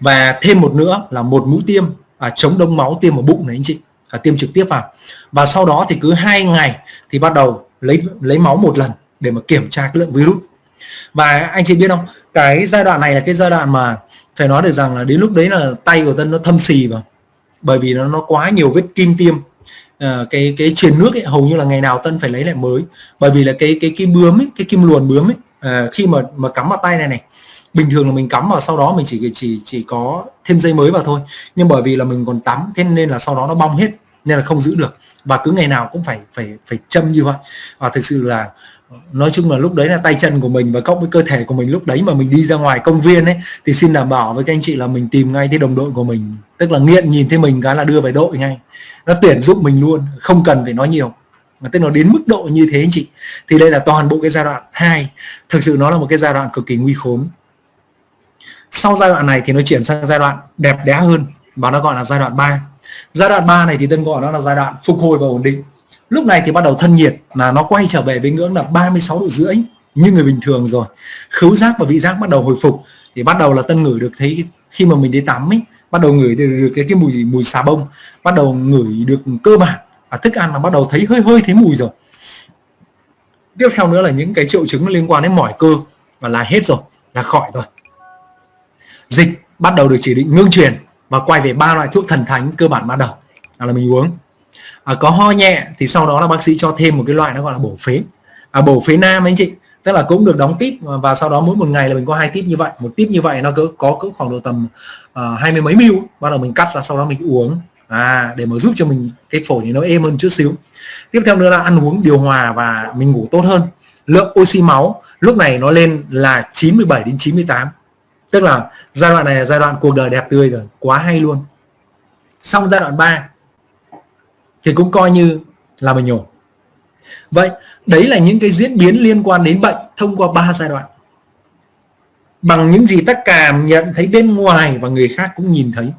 Và thêm một nữa là một mũi tiêm à, chống đông máu tiêm vào bụng này anh chị à, tiêm trực tiếp vào. Và sau đó thì cứ hai ngày thì bắt đầu lấy lấy máu một lần để mà kiểm tra cái lượng virus và anh chị biết không? Cái giai đoạn này là cái giai đoạn mà phải nói được rằng là đến lúc đấy là tay của tân nó thâm xì vào. Bởi vì nó nó quá nhiều vết kim tiêm. À, cái cái truyền nước ấy, hầu như là ngày nào tân phải lấy lại mới. Bởi vì là cái cái kim bướm ấy, cái kim luồn bướm ấy à, khi mà mà cắm vào tay này này bình thường là mình cắm vào sau đó mình chỉ chỉ chỉ có thêm dây mới vào thôi. Nhưng bởi vì là mình còn tắm thế nên là sau đó nó bong hết nên là không giữ được. Và cứ ngày nào cũng phải phải phải châm như vậy. Và thực sự là nói chung là lúc đấy là tay chân của mình và cộng với cơ thể của mình lúc đấy mà mình đi ra ngoài công viên ấy, thì xin đảm bảo với các anh chị là mình tìm ngay cái đồng đội của mình. Tức là nghiện nhìn thấy mình cái là đưa về đội ngay. Nó tuyển dụng mình luôn, không cần phải nói nhiều. Mà tức là đến mức độ như thế anh chị, thì đây là toàn bộ cái giai đoạn 2 thực sự nó là một cái giai đoạn cực kỳ nguy khốn. Sau giai đoạn này thì nó chuyển sang giai đoạn đẹp đẽ hơn, và nó gọi là giai đoạn 3 giai đoạn 3 này thì tân gọi nó là giai đoạn phục hồi và ổn định lúc này thì bắt đầu thân nhiệt là nó quay trở về với ngưỡng là 36 độ rưỡi như người bình thường rồi. Khứu giác và vị giác bắt đầu hồi phục thì bắt đầu là tân ngửi được thấy khi mà mình đi tắm ấy bắt đầu ngửi được, được cái cái mùi mùi xà bông bắt đầu ngửi được cơ bản và thức ăn là bắt đầu thấy hơi hơi thấy mùi rồi. Tiếp theo nữa là những cái triệu chứng liên quan đến mỏi cơ và là hết rồi là khỏi rồi. Dịch bắt đầu được chỉ định ngưng truyền và quay về ba loại thuốc thần thánh cơ bản ban đầu. Là mình uống à, có ho nhẹ thì sau đó là bác sĩ cho thêm một cái loại nó gọi là bổ phế. À, bổ phế nam anh chị tức là cũng được đóng tip và sau đó mỗi một ngày là mình có hai tip như vậy. Một tip như vậy nó cứ có cỡ khoảng độ tầm uh, hai mươi mấy mil, bắt đầu mình cắt ra sau đó mình uống. À để mà giúp cho mình cái phổi thì nó êm hơn chút xíu. Tiếp theo nữa là ăn uống điều hòa và mình ngủ tốt hơn. Lượng oxy máu lúc này nó lên là 97 đến 98 tức là giai đoạn này là giai đoạn cuộc đời đẹp tươi rồi quá hay luôn. Xong giai đoạn 3 thì cũng coi như là mình nhổ vậy, đấy là những cái diễn biến liên quan đến bệnh thông qua ba giai đoạn. Bằng những gì ta cảm nhận thấy bên ngoài và người khác cũng nhìn thấy.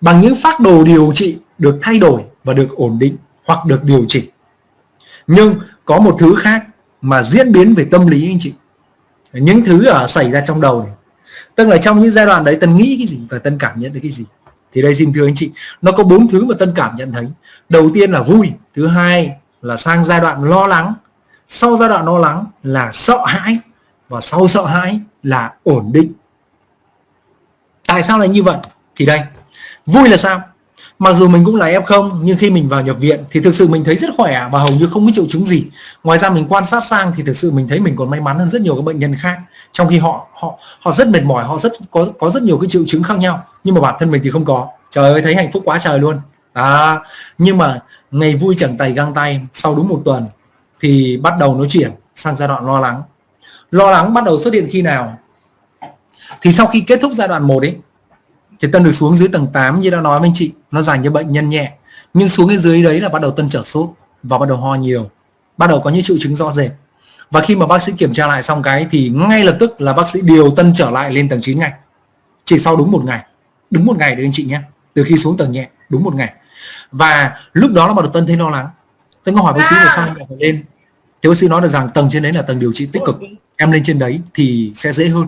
Bằng những phác đồ điều trị được thay đổi và được ổn định hoặc được điều chỉnh. Nhưng có một thứ khác mà diễn biến về tâm lý anh chị. Những thứ ở xảy ra trong đầu này. Tức là trong những giai đoạn đấy, tân nghĩ cái gì và tân cảm nhận được cái gì? Thì đây xin thưa anh chị, nó có bốn thứ mà tân cảm nhận thấy. Đầu tiên là vui, thứ hai là sang giai đoạn lo lắng. Sau giai đoạn lo lắng là sợ hãi và sau sợ hãi là ổn định. Tại sao lại như vậy? Thì đây, vui là sao? Mặc dù mình cũng là f0 nhưng khi mình vào nhập viện thì thực sự mình thấy rất khỏe và hầu như không có triệu chứng gì. Ngoài ra mình quan sát sang thì thực sự mình thấy mình còn may mắn hơn rất nhiều các bệnh nhân khác. Trong khi họ họ họ rất mệt mỏi họ rất có có rất nhiều cái triệu chứng khác nhau. Nhưng mà bản thân mình thì không có. Trời ơi thấy hạnh phúc quá trời luôn. À, nhưng mà ngày vui chẳng tay găng tay sau đúng một tuần thì bắt đầu nó chuyển sang giai đoạn lo lắng. Lo lắng bắt đầu xuất hiện khi nào? Thì sau khi kết thúc giai đoạn 1 ấy thì tân được xuống dưới tầng 8 như đã nói với anh chị nó dành cho bệnh nhân nhẹ. Nhưng xuống đến dưới đấy là bắt đầu tân trở sốt và bắt đầu ho nhiều. Bắt đầu có những triệu chứng rõ rệt. Và khi mà bác sĩ kiểm tra lại xong cái thì ngay lập tức là bác sĩ điều tân trở lại lên tầng 9 ngay. Chỉ sau đúng một ngày. Đúng một ngày đấy anh chị nhé. Từ khi xuống tầng nhẹ đúng một ngày. Và lúc đó là bắt đầu tân thấy lo lắng. Tân có hỏi bác sĩ là sao em lên? Thì bác sĩ nói được rằng tầng trên đấy là tầng điều trị tích cực. Em lên trên đấy thì sẽ dễ hơn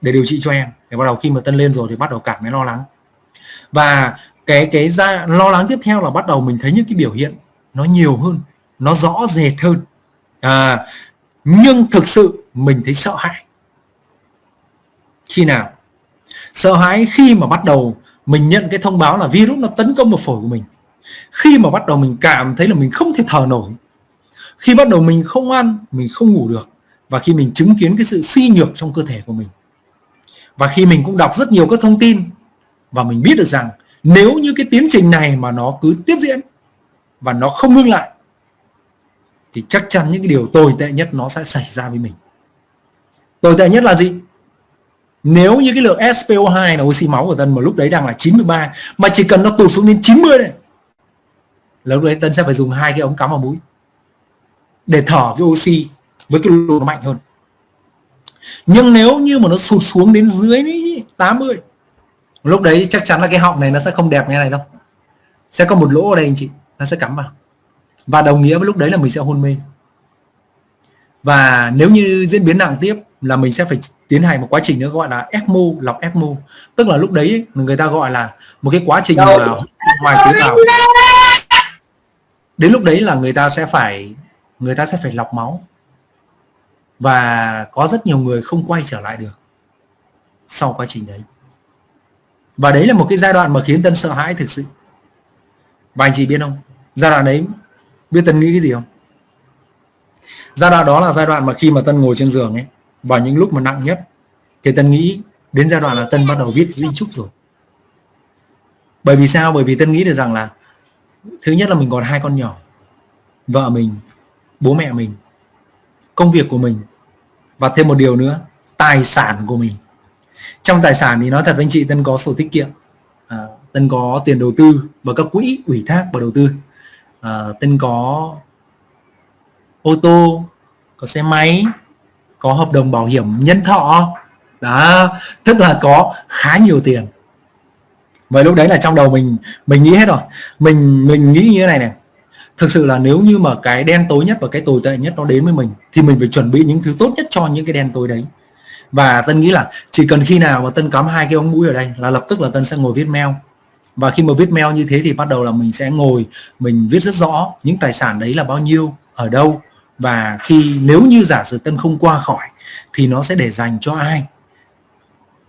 để điều trị cho em. Để bắt đầu khi mà tân lên rồi thì bắt đầu cảm thấy lo lắng. Và cái cái ra lo lắng tiếp theo là bắt đầu mình thấy những cái biểu hiện nó nhiều hơn nó rõ rệt hơn. À, nhưng thực sự mình thấy sợ hãi. Khi nào? Sợ hãi khi mà bắt đầu mình nhận cái thông báo là virus nó tấn công vào phổi của mình. Khi mà bắt đầu mình cảm thấy là mình không thể thở nổi. Khi bắt đầu mình không ăn mình không ngủ được. Và khi mình chứng kiến cái sự suy nhược trong cơ thể của mình. Và khi mình cũng đọc rất nhiều các thông tin và mình biết được rằng nếu như cái tiến trình này mà nó cứ tiếp diễn và nó không ngưng lại, thì chắc chắn những cái điều tồi tệ nhất nó sẽ xảy ra với mình. Tồi tệ nhất là gì? Nếu như cái lượng SPO2 là oxy máu của Tân mà lúc đấy đang là 93 mà chỉ cần nó tụt xuống đến 90 này là lúc đấy Tân sẽ phải dùng hai cái ống cắm vào mũi để thở cái oxy với cái lượng mạnh hơn. Nhưng nếu như mà nó sụt xuống đến dưới 80 lúc đấy chắc chắn là cái họng này nó sẽ không đẹp như này đâu. Sẽ có một lỗ ở đây anh chị nó sẽ cắm vào. Và đồng nghĩa với lúc đấy là mình sẽ hôn mê. Và nếu như diễn biến nặng tiếp là mình sẽ phải tiến hành một quá trình nữa gọi là ECMO lọc ECMO. Tức là lúc đấy người ta gọi là một cái quá trình là ngoài tế bào đến lúc đấy là người ta sẽ phải người ta sẽ phải lọc máu. Và có rất nhiều người không quay trở lại được sau quá trình đấy và đấy là một cái giai đoạn mà khiến tân sợ hãi thực sự. Và anh chị biết không? Giai đoạn đấy, biết tân nghĩ cái gì không? Giai đoạn đó là giai đoạn mà khi mà tân ngồi trên giường ấy và những lúc mà nặng nhất, thì tân nghĩ đến giai đoạn là tân bắt đầu viết di chúc rồi. Bởi vì sao? Bởi vì tân nghĩ được rằng là thứ nhất là mình còn hai con nhỏ, vợ mình, bố mẹ mình, công việc của mình, và thêm một điều nữa, tài sản của mình trong tài sản thì nói thật với anh chị tân có sổ tiết kiệm à, tân có tiền đầu tư và các quỹ ủy thác và đầu tư. À, tân có ô tô có xe máy có hợp đồng bảo hiểm nhân thọ. Đó tức là có khá nhiều tiền. Vậy lúc đấy là trong đầu mình mình nghĩ hết rồi. Mình mình nghĩ như thế này này. Thực sự là nếu như mà cái đen tối nhất và cái tồi tệ nhất nó đến với mình thì mình phải chuẩn bị những thứ tốt nhất cho những cái đen tối đấy và tân nghĩ là chỉ cần khi nào mà tân cắm hai cái ống mũi ở đây là lập tức là tân sẽ ngồi viết mail. Và khi mà viết mail như thế thì bắt đầu là mình sẽ ngồi, mình viết rất rõ những tài sản đấy là bao nhiêu, ở đâu. Và khi, nếu như giả sử tân không qua khỏi thì nó sẽ để dành cho ai?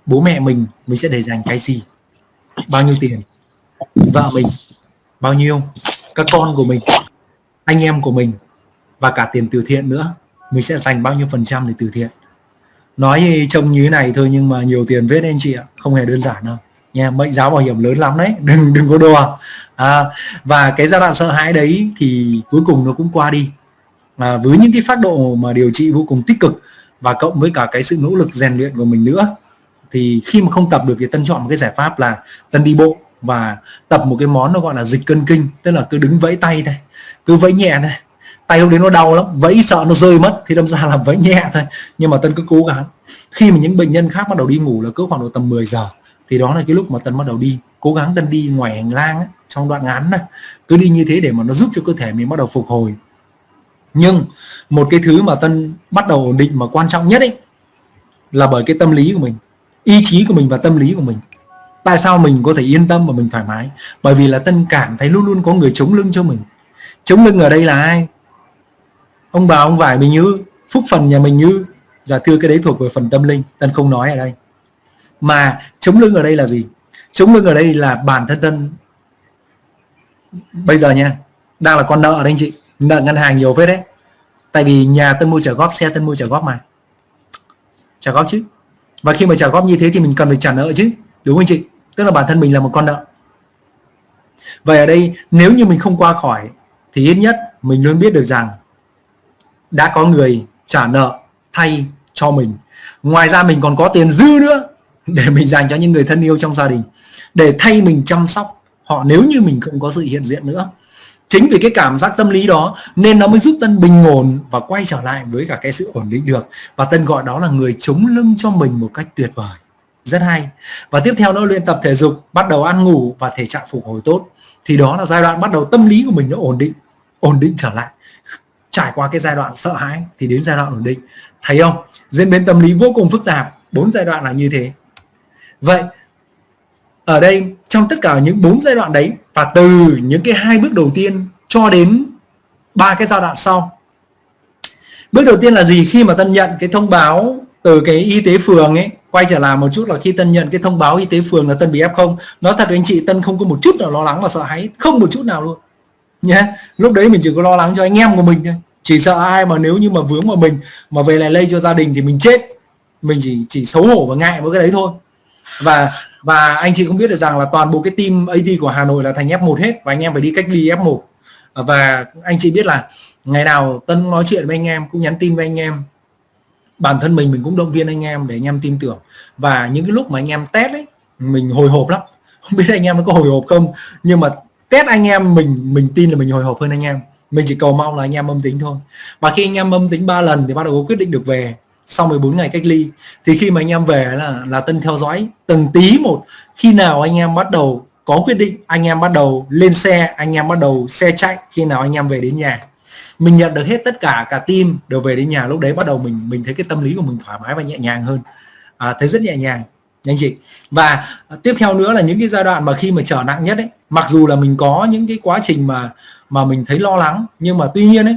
Bố mẹ mình mình sẽ để dành cái gì? Bao nhiêu tiền? Vợ mình, bao nhiêu? Các con của mình, anh em của mình và cả tiền từ thiện nữa. Mình sẽ dành bao nhiêu phần trăm để từ thiện? Nói trông như thế này thôi nhưng mà nhiều tiền vết anh chị ạ. Không hề đơn giản đâu. Nha mệnh giá bảo hiểm lớn lắm đấy. Đừng đừng có đùa. À, và cái giai đoạn sợ hãi đấy thì cuối cùng nó cũng qua đi. À, với những cái phát độ mà điều trị vô cùng tích cực và cộng với cả cái sự nỗ lực rèn luyện của mình nữa thì khi mà không tập được thì tân chọn một cái giải pháp là tân đi bộ và tập một cái món nó gọi là dịch cân kinh tức là cứ đứng vẫy tay thôi cứ vẫy nhẹ thôi tay lúc đến nó đau lắm vẫy sợ nó rơi mất thì đâm ra là vẫy nhẹ thôi. Nhưng mà tân cứ cố gắng. Khi mà những bệnh nhân khác bắt đầu đi ngủ là cứ khoảng độ tầm 10 giờ thì đó là cái lúc mà tân bắt đầu đi. Cố gắng tân đi ngoài hành lang ấy, trong đoạn ngắn này cứ đi như thế để mà nó giúp cho cơ thể mình bắt đầu phục hồi. Nhưng một cái thứ mà tân bắt đầu ổn định mà quan trọng nhất ấy là bởi cái tâm lý của mình ý chí của mình và tâm lý của mình. Tại sao mình có thể yên tâm và mình thoải mái? Bởi vì là tân cảm thấy luôn luôn có người chống lưng cho mình. Chống lưng ở đây là ai? Ông bà, ông vải mình như, phúc phần nhà mình như. Giả thưa cái đấy thuộc về phần tâm linh, tân không nói ở đây. Mà chống lưng ở đây là gì? Chống lưng ở đây là bản thân tân. Bây giờ nha, đang là con nợ ở đây anh chị. Nợ ngân hàng nhiều phết đấy. Tại vì nhà tân mua trả góp, xe tân mua trả góp mà. Trả góp chứ. Và khi mà trả góp như thế thì mình cần phải trả nợ chứ, đúng không chị? Tức là bản thân mình là một con nợ. Vậy ở đây, nếu như mình không qua khỏi, thì ít nhất mình luôn biết được rằng đã có người trả nợ thay cho mình. Ngoài ra mình còn có tiền dư nữa để mình dành cho những người thân yêu trong gia đình, để thay mình chăm sóc họ nếu như mình không có sự hiện diện nữa. Chính vì cái cảm giác tâm lý đó nên nó mới giúp tân bình ổn và quay trở lại với cả cái sự ổn định được. Và tân gọi đó là người chống lưng cho mình một cách tuyệt vời. Rất hay. Và tiếp theo nó luyện tập thể dục, bắt đầu ăn ngủ và thể trạng phục hồi tốt. Thì đó là giai đoạn bắt đầu tâm lý của mình nó ổn định ổn định trở lại trải qua cái giai đoạn sợ hãi thì đến giai đoạn ổn định. Thấy không? Diễn biến tâm lý vô cùng phức tạp, bốn giai đoạn là như thế. Vậy, ở đây, trong tất cả những bốn giai đoạn đấy và từ những cái hai bước đầu tiên cho đến ba cái giai đoạn sau, bước đầu tiên là gì? Khi mà tân nhận cái thông báo từ cái y tế phường ấy, quay trở lại một chút là khi tân nhận cái thông báo y tế phường là tân bị f không. Nói thật với anh chị, tân không có một chút nào lo lắng và sợ hãi, không một chút nào luôn nhé lúc đấy mình chỉ có lo lắng cho anh em của mình thôi. Chỉ sợ ai mà nếu như mà vướng vào mình, mà về lại lây cho gia đình thì mình chết. Mình chỉ chỉ xấu hổ và ngại với cái đấy thôi. Và và anh chị cũng biết được rằng là toàn bộ cái team AD của Hà Nội là thành F1 hết và anh em phải đi cách ly F1 và anh chị biết là ngày nào Tân nói chuyện với anh em, cũng nhắn tin với anh em. Bản thân mình mình cũng động viên anh em để anh em tin tưởng. Và những cái lúc mà anh em test ấy, mình hồi hộp lắm. Không biết anh em có hồi hộp không, nhưng mà test anh em mình mình tin là mình hồi hộp hơn anh em. Mình chỉ cầu mong là anh em âm tính thôi. Và khi anh em âm tính 3 lần thì bắt đầu có quyết định được về sau 14 ngày cách ly. Thì khi mà anh em về là là tân theo dõi từng tí một. Khi nào anh em bắt đầu có quyết định anh em bắt đầu lên xe anh em bắt đầu xe chạy khi nào anh em về đến nhà. Mình nhận được hết tất cả cả team đều về đến nhà. Lúc đấy bắt đầu mình mình thấy cái tâm lý của mình thoải mái và nhẹ nhàng hơn. À, thấy rất nhẹ nhàng anh chị. Và tiếp theo nữa là những cái giai đoạn mà khi mà trở nặng nhất ấy mặc dù là mình có những cái quá trình mà mà mình thấy lo lắng, nhưng mà tuy nhiên ấy,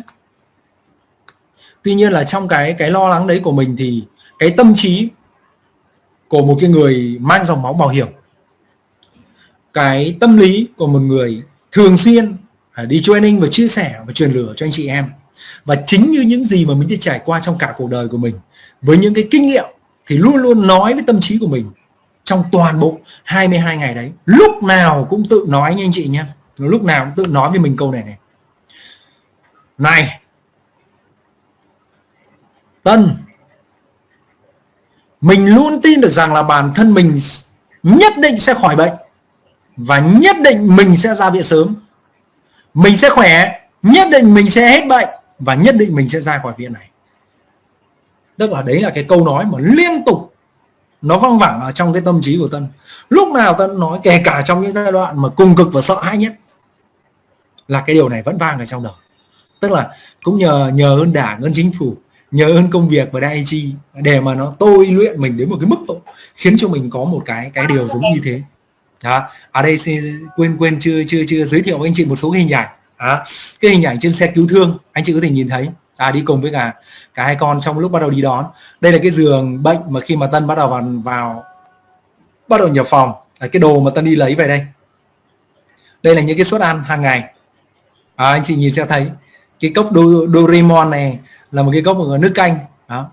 tuy nhiên là trong cái cái lo lắng đấy của mình thì cái tâm trí của một cái người mang dòng máu bảo hiểm, cái tâm lý của một người thường xuyên à, đi training và chia sẻ và truyền lửa cho anh chị em, và chính như những gì mà mình đi trải qua trong cả cuộc đời của mình, với những cái kinh nghiệm thì luôn luôn nói với tâm trí của mình trong toàn bộ 22 ngày đấy. Lúc nào cũng tự nói nha anh chị nhé lúc nào cũng tự nói với mình câu này này. Này, Tân, mình luôn tin được rằng là bản thân mình nhất định sẽ khỏi bệnh và nhất định mình sẽ ra viện sớm. Mình sẽ khỏe, nhất định mình sẽ hết bệnh và nhất định mình sẽ ra khỏi viện này. Tức là đấy là cái câu nói mà liên tục nó văng vẳng ở trong cái tâm trí của Tân. Lúc nào Tân nói, kể cả trong những giai đoạn mà cùng cực và sợ hãi nhất, là cái điều này vẫn vang ở trong đầu. Tức là cũng nhờ nhờ ơn đảng, ơn chính phủ, nhờ ơn công việc và đại chi để mà nó tôi luyện mình đến một cái mức độ khiến cho mình có một cái cái điều giống như thế. Đó. Ở đây quên quên chưa chưa chưa giới thiệu với anh chị một số hình ảnh. Đó. cái hình ảnh trên xe cứu thương, anh chị có thể nhìn thấy à, đi cùng với cả cả hai con trong lúc bắt đầu đi đón. Đây là cái giường bệnh mà khi mà tân bắt đầu vào vào bắt đầu nhập phòng. Là cái đồ mà tân đi lấy về đây. Đây là những cái suất ăn hàng ngày. À, anh chị nhìn sẽ thấy cái cốc Do, Doraemon này là một cái cốc của nước canh. Đó.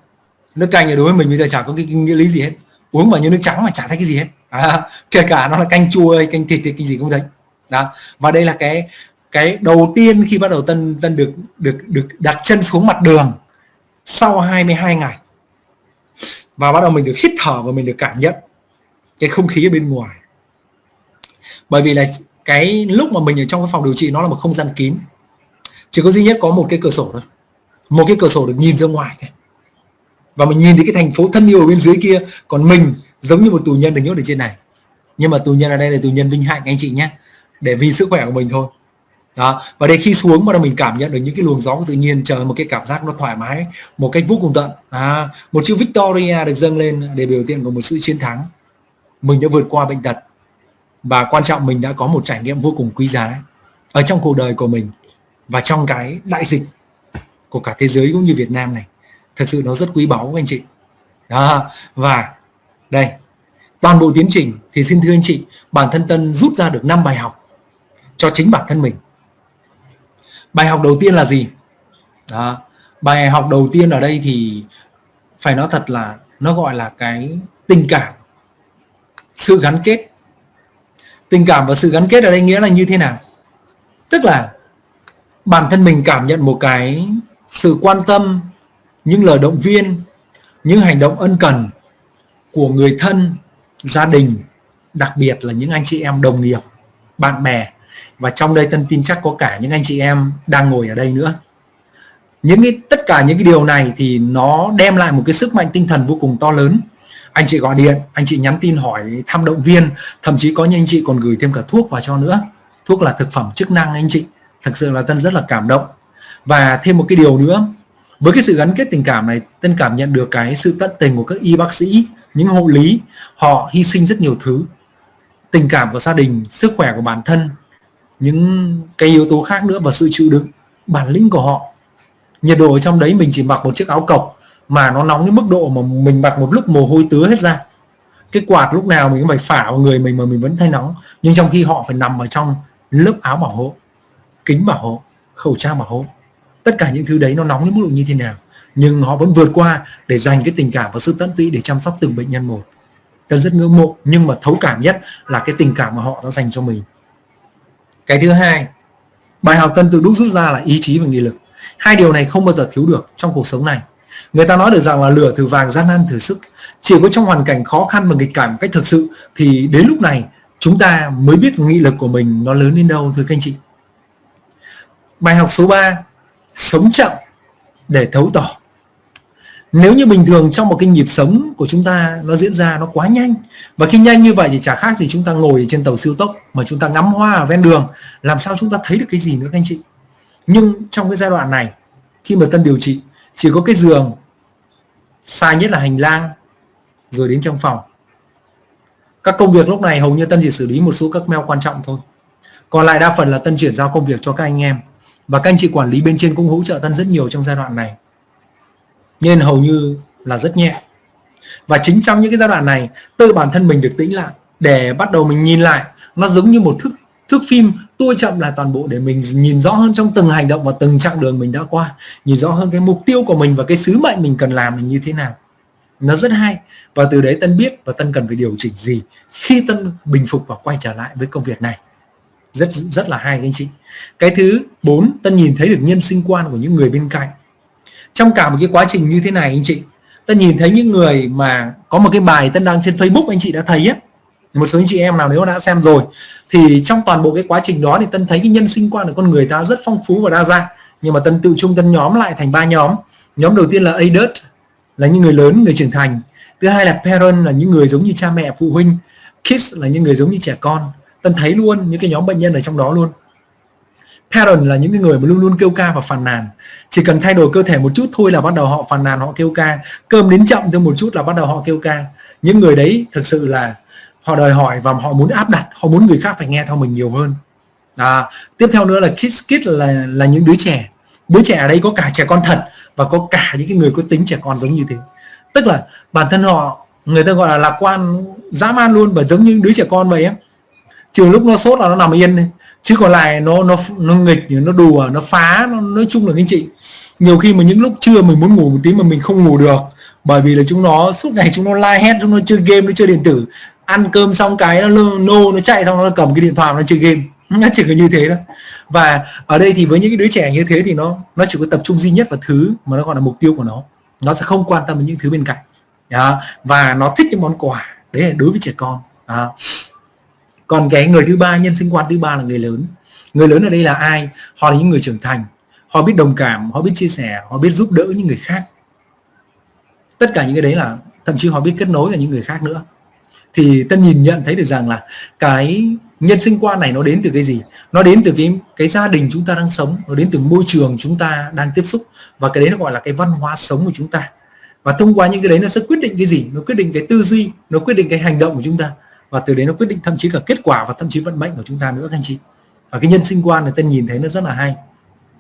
Nước canh thì đối với mình bây giờ chả có cái nghĩa lý gì hết. Uống vào như nước trắng mà chả thấy cái gì hết. À, kể cả nó là canh chua hay canh thịt thì cái gì cũng thấy. Đó. Và đây là cái cái đầu tiên khi bắt đầu tân tân được được được đặt chân xuống mặt đường sau 22 ngày. Và bắt đầu mình được hít thở và mình được cảm nhận cái không khí ở bên ngoài. Bởi vì là cái lúc mà mình ở trong cái phòng điều trị nó là một không gian kín. Chỉ có duy nhất có một cái cửa sổ thôi. Một cái cửa sổ được nhìn ra ngoài thôi. Và mình nhìn thấy cái thành phố thân yêu ở bên dưới kia. Còn mình giống như một tù nhân được nhốt ở trên này. Nhưng mà tù nhân ở đây là tù nhân vinh hạnh, anh chị nhé. Để vì sức khỏe của mình thôi đó. Và đây khi xuống bắt đầu mình cảm nhận được những cái luồng gió của tự nhiên chờ một cái cảm giác nó thoải mái một cách vô cùng tận. À, một chữ Victoria được dâng lên để biểu tượng của một sự chiến thắng. Mình đã vượt qua bệnh tật và quan trọng mình đã có một trải nghiệm vô cùng quý giá ở trong cuộc đời của mình và trong cái đại dịch của cả thế giới cũng như Việt Nam này. Thật sự nó rất quý báu anh chị. Đó. Và đây toàn bộ tiến trình thì xin thưa anh chị bản thân Tân rút ra được 5 bài học cho chính bản thân mình bài học đầu tiên là gì? Đó. bài học đầu tiên ở đây thì phải nói thật là nó gọi là cái tình cảm, sự gắn kết. Tình cảm và sự gắn kết ở đây nghĩa là như thế nào? Tức là bản thân mình cảm nhận một cái sự quan tâm, những lời động viên, những hành động ân cần của người thân, gia đình, đặc biệt là những anh chị em, đồng nghiệp, bạn bè và trong đây tân tin chắc có cả những anh chị em đang ngồi ở đây nữa. Những cái, tất cả những cái điều này thì nó đem lại một cái sức mạnh tinh thần vô cùng to lớn. Anh chị gọi điện, anh chị nhắn tin hỏi thăm động viên, thậm chí có những anh chị còn gửi thêm cả thuốc vào cho nữa. Thuốc là thực phẩm chức năng anh chị. Thật sự là tân rất là cảm động. Và thêm một cái điều nữa, với cái sự gắn kết tình cảm này, tân cảm nhận được cái sự tận tình của các y bác sĩ, những hộ lý, họ hy sinh rất nhiều thứ. Tình cảm của gia đình, sức khỏe của bản thân những cái yếu tố khác nữa và sự chịu đựng bản lĩnh của họ. Nhiệt độ ở trong đấy mình chỉ mặc một chiếc áo cộc mà nó nóng đến mức độ mà mình mặc một lúc mồ hôi tứa hết ra. Cái quạt lúc nào mình cũng phải phả vào người mình mà mình vẫn thấy nóng. Nhưng trong khi họ phải nằm ở trong lớp áo bảo hộ, kính bảo hộ, khẩu trang bảo hộ, tất cả những thứ đấy nó nóng đến mức độ như thế nào. Nhưng họ vẫn vượt qua để dành cái tình cảm và sự tận tụy để chăm sóc từng bệnh nhân một. Tôi rất ngưỡng mộ, nhưng mà thấu cảm nhất là cái tình cảm mà họ đã dành cho mình cái thứ hai, bài học tân tự đúc rút ra là ý chí và nghị lực. Hai điều này không bao giờ thiếu được trong cuộc sống này. Người ta nói được rằng là lửa thử vàng, gian nan thử sức. Chỉ có trong hoàn cảnh khó khăn và nghịch cảnh cách thực sự thì đến lúc này chúng ta mới biết nghị lực của mình nó lớn đến đâu, thưa các anh chị. Bài học số 3 sống chậm để thấu tỏ nếu như bình thường trong một cái nhịp sống của chúng ta nó diễn ra nó quá nhanh, và khi nhanh như vậy thì chả khác gì chúng ta ngồi trên tàu siêu tốc mà chúng ta ngắm hoa ở ven đường, làm sao chúng ta thấy được cái gì nữa các anh chị? Nhưng trong cái giai đoạn này, khi mà tân điều trị, chỉ có cái giường xa nhất là hành lang, rồi đến trong phòng. Các công việc lúc này hầu như tân chỉ xử lý một số các mail quan trọng thôi. Còn lại đa phần là tân chuyển giao công việc cho các anh em. Và các anh chị quản lý bên trên cũng hỗ trợ tân rất nhiều trong giai đoạn này nên hầu như là rất nhẹ. Và chính trong những cái giai đoạn này, tự bản thân mình được tĩnh lại, để bắt đầu mình nhìn lại, nó giống như một thước thước phim tua chậm lại toàn bộ để mình nhìn rõ hơn trong từng hành động và từng chặng đường mình đã qua, nhìn rõ hơn cái mục tiêu của mình và cái sứ mệnh mình cần làm mình như thế nào. Nó rất hay. Và từ đấy tân biết và tân cần phải điều chỉnh gì khi tân bình phục và quay trở lại với công việc này. Rất rất là hay các anh chị. Cái thứ bốn, tân nhìn thấy được nhân sinh quan của những người bên cạnh trong cả một cái quá trình như thế này anh chị tân nhìn thấy những người mà có một cái bài tân đăng trên Facebook anh chị đã thấy á, một số anh chị em nào nếu đã xem rồi, thì trong toàn bộ cái quá trình đó thì tân thấy cái nhân sinh quan của con người ta rất phong phú và đa dạng. Nhưng mà tân tự trung tân nhóm lại thành ba nhóm. Nhóm đầu tiên là adult là những người lớn, người trưởng thành. Thứ hai là parent là những người giống như cha mẹ, phụ huynh. Kids là những người giống như trẻ con. Tân thấy luôn những cái nhóm bệnh nhân ở trong đó luôn. Parent là những cái người mà luôn luôn kêu ca và phàn nàn chỉ cần thay đổi cơ thể một chút thôi là bắt đầu họ phàn nàn họ kêu ca. Cơm đến chậm thêm một chút là bắt đầu họ kêu ca. Những người đấy thực sự là họ đòi hỏi và họ muốn áp đặt họ muốn người khác phải nghe theo mình nhiều hơn. À, tiếp theo nữa là kids kids là là những đứa trẻ. Đứa trẻ ở đây có cả trẻ con thật và có cả những cái người có tính trẻ con giống như thế. Tức là bản thân họ người ta gọi là lạc quan dã man luôn và giống như đứa trẻ con vậy á. Trừ lúc nó sốt là nó nằm yên chứ còn lại nó nó nó nghịch nó đùa, nó phá, nó, nói chung là anh chị, nhiều khi mà những lúc trưa mình muốn ngủ một tí mà mình không ngủ được, bởi vì là chúng nó, suốt ngày chúng nó la hét, chúng nó chơi game, nó chơi điện tử. Ăn cơm xong cái nó nô, nó chạy xong nó cầm cái điện thoại nó chơi game. Nó chỉ có như thế thôi. Và ở đây thì với những cái đứa trẻ như thế thì nó nó chỉ có tập trung duy nhất vào thứ mà nó gọi là mục tiêu của nó. Nó sẽ không quan tâm đến những thứ bên cạnh. Và nó thích những món quà. Đấy là đối với trẻ con còn cái người thứ ba, nhân sinh quan thứ ba là người lớn. Người lớn ở đây là ai? Họ là những người trưởng thành. Họ biết đồng cảm, họ biết chia sẻ, họ biết giúp đỡ những người khác. Tất cả những cái đấy là, thậm chí họ biết kết nối với những người khác nữa. Thì tân nhìn nhận thấy được rằng là cái nhân sinh quan này nó đến từ cái gì? Nó đến từ cái cái gia đình chúng ta đang sống, nó đến từ môi trường chúng ta đang tiếp xúc. Và cái đấy nó gọi là cái văn hóa sống của chúng ta. Và thông qua những cái đấy nó sẽ quyết định cái gì? Nó quyết định cái tư duy, nó quyết định cái hành động của chúng ta và từ đấy nó quyết định thậm chí cả kết quả và thậm chí vận mệnh của chúng ta nữa các anh chị. Và cái nhân sinh quan này tân nhìn thấy nó rất là hay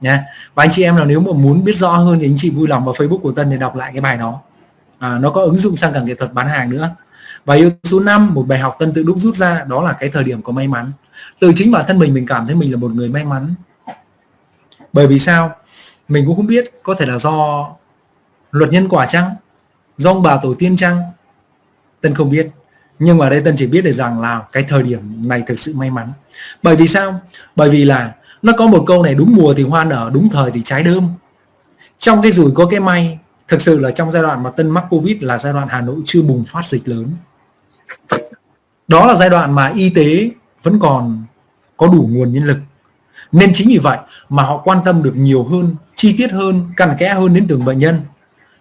nha và anh chị em nào nếu mà muốn biết rõ hơn thì anh chị vui lòng vào Facebook của Tân để đọc lại cái bài đó. À, nó có ứng dụng sang cả nghệ thuật bán hàng nữa. Và yếu số 5 một bài học tân tự đúc rút ra đó là cái thời điểm có may mắn. Từ chính bản thân mình mình cảm thấy mình là một người may mắn. Bởi vì sao? Mình cũng không biết có thể là do luật nhân quả chăng? Do ông bà tổ tiên chăng? Tân không biết nhưng mà đây tân chỉ biết được rằng là cái thời điểm này thực sự may mắn. Bởi vì sao? Bởi vì là nó có một câu này, đúng mùa thì hoa nở, đúng thời thì trái đơm. Trong cái rủi có cái may, thực sự là trong giai đoạn mà tân mắc covid là giai đoạn hà nội chưa bùng phát dịch lớn. Đó là giai đoạn mà y tế vẫn còn có đủ nguồn nhân lực. Nên chính vì vậy mà họ quan tâm được nhiều hơn, chi tiết hơn, cặn kẽ hơn đến từng bệnh nhân.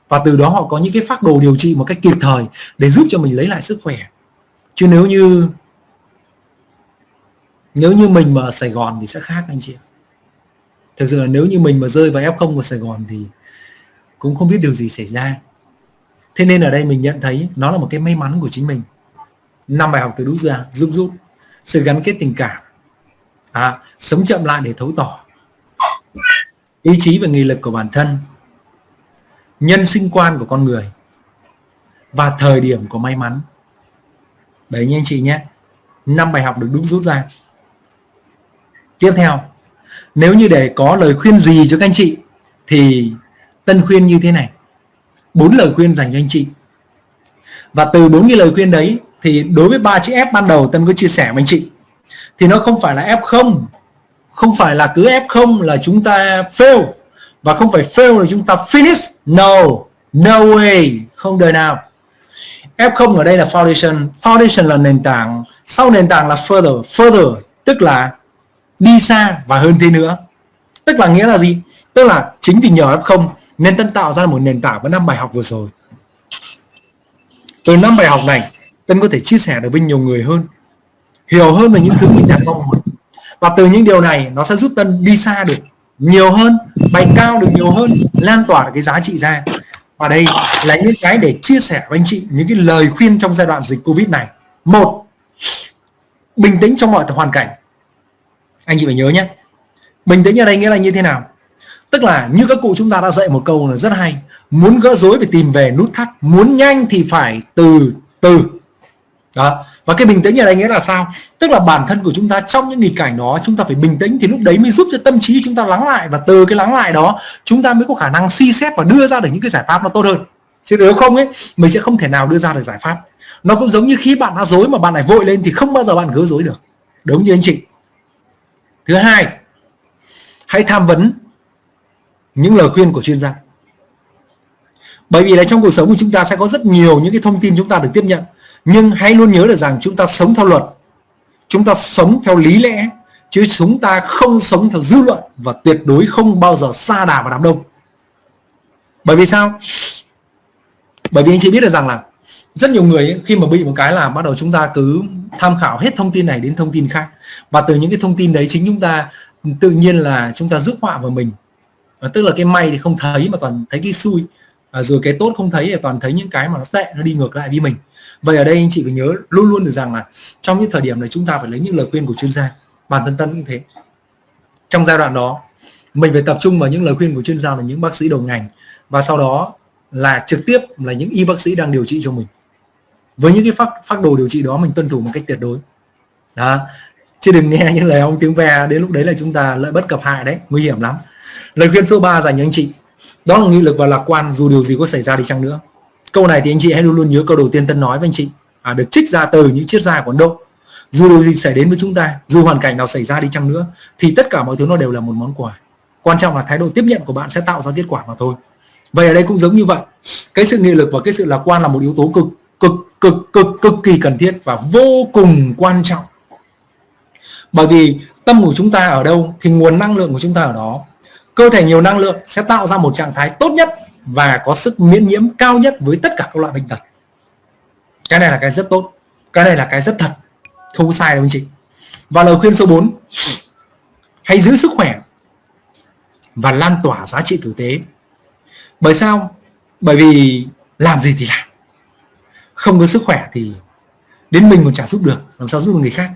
Và từ đó họ có những cái phác đồ điều trị một cách kịp thời để giúp cho mình lấy lại sức khỏe chứ nếu như nếu như mình mà ở Sài Gòn thì sẽ khác anh chị thực sự là nếu như mình mà rơi vào F0 của Sài Gòn thì cũng không biết điều gì xảy ra. Thế nên ở đây mình nhận thấy nó là một cái may mắn của chính mình. Năm bài học từ đúc ra giúp rút sự gắn kết tình cảm. À, sống chậm lại để thấu tỏ ý chí và nghị lực của bản thân nhân sinh quan của con người và thời điểm của may mắn đấy nha anh chị nhé. Năm bài học được đúng rút ra. Tiếp theo, nếu như để có lời khuyên gì cho các anh chị, thì tân khuyên như thế này. Bốn lời khuyên dành cho anh chị. Và từ bốn cái lời khuyên đấy, thì đối với ba chữ F ban đầu, Tân có chia sẻ với anh chị. Thì nó không phải là F0 không phải là cứ F0 là chúng ta fail, và không phải fail là chúng ta finish. No no way, không đời nào. F0 ở đây là foundation. Foundation là nền tảng. Sau nền tảng là further. Further, tức là đi xa và hơn thế nữa. Tức là nghĩa là gì? Tức là chính vì nhờ F0 nên tân tạo ra một nền tảng với năm bài học vừa rồi. Từ năm bài học này, tân có thể chia sẻ được với nhiều người hơn, hiểu hơn về những thứ mình đang mong muốn. Và từ những điều này, nó sẽ giúp tân đi xa được nhiều hơn bay cao được nhiều hơn, lan tỏa cái giá trị ra và đây là những cái để chia sẻ với anh chị những cái lời khuyên trong giai đoạn dịch covid này. Một, bình tĩnh trong mọi hoàn cảnh. Anh chị phải nhớ nhé. Bình tĩnh ở đây nghĩa là như thế nào? Tức là như các cụ chúng ta đã dạy một câu là rất hay. Muốn gỡ rối phải tìm về nút thắt, muốn nhanh thì phải từ từ. Đó và cái bình tĩnh ở đây nghĩa là sao? Tức là bản thân của chúng ta trong những nghịch cảnh đó, chúng ta phải bình tĩnh thì lúc đấy mới giúp cho tâm trí chúng ta lắng lại. Và từ cái lắng lại đó, chúng ta mới có khả năng suy xét và đưa ra được những cái giải pháp nó tốt hơn. Chứ nếu không ấy, mình sẽ không thể nào đưa ra được giải pháp. Nó cũng giống như khi bạn đã dối mà bạn lại vội lên thì không bao giờ bạn gỡ dối được. Đúng như anh chị. Thứ hai, hãy tham vấn những lời khuyên của chuyên gia. Bởi vì là trong cuộc sống của chúng ta sẽ có rất nhiều những cái thông tin chúng ta được tiếp nhận nhưng hãy luôn nhớ được rằng chúng ta sống theo luật. Chúng ta sống theo lý lẽ chứ chúng ta không sống theo dư luận và tuyệt đối không bao giờ xa đà vào đám đông. Bởi vì sao? Bởi vì anh chị biết được rằng là rất nhiều người ấy, khi mà bị một cái là bắt đầu chúng ta cứ tham khảo hết thông tin này đến thông tin khác. Và từ những cái thông tin đấy chính chúng ta tự nhiên là chúng ta rước họa vào mình. À, tức là cái may thì không thấy mà toàn thấy cái xui. À, rồi cái tốt không thấy thì toàn thấy những cái mà nó tệ nó đi ngược lại với mình vậy ở đây anh chị phải nhớ luôn luôn được rằng là trong những thời điểm này chúng ta phải lấy những lời khuyên của chuyên gia. Bản thân tân cũng thế. Trong giai đoạn đó, mình phải tập trung vào những lời khuyên của chuyên gia là những bác sĩ đầu ngành. Và sau đó là trực tiếp là những y bác sĩ đang điều trị cho mình. Với những cái phác phác đồ điều trị đó, mình tuân thủ một cách tuyệt đối. Đó. Chứ đừng nghe những lời ông tiếng ve, đến lúc đấy là chúng ta lợi bất cập hại đấy. Nguy hiểm lắm. Lời khuyên số 3 dành cho anh chị. Đó là nghị lực và lạc quan, dù điều gì có xảy ra đi chăng nữa câu này thì anh chị hãy luôn luôn nhớ câu đầu tiên tân nói với anh chị. À, được trích ra từ những triết gia của Ấn Độ. Dù điều gì xảy đến với chúng ta dù hoàn cảnh nào xảy ra đi chăng nữa thì tất cả mọi thứ nó đều là một món quà. Quan trọng là thái độ tiếp nhận của bạn sẽ tạo ra kết quả mà thôi. Vậy ở đây cũng giống như vậy. Cái sự nghị lực và cái sự lạc quan là một yếu tố cực cực cực cực cực kỳ cần thiết và vô cùng quan trọng. Bởi vì tâm của chúng ta ở đâu thì nguồn năng lượng của chúng ta ở đó. Cơ thể nhiều năng lượng sẽ tạo ra một trạng thái tốt nhất và có sức miễn nhiễm cao nhất với tất cả các loại bệnh tật. Cái này là cái rất tốt, cái này là cái rất thật, không sai đâu anh chị. Và lời khuyên số 4 hãy giữ sức khỏe và lan tỏa giá trị tử tế. Bởi sao? Bởi vì làm gì thì làm. Không có sức khỏe thì đến mình còn chả giúp được, làm sao giúp được người khác?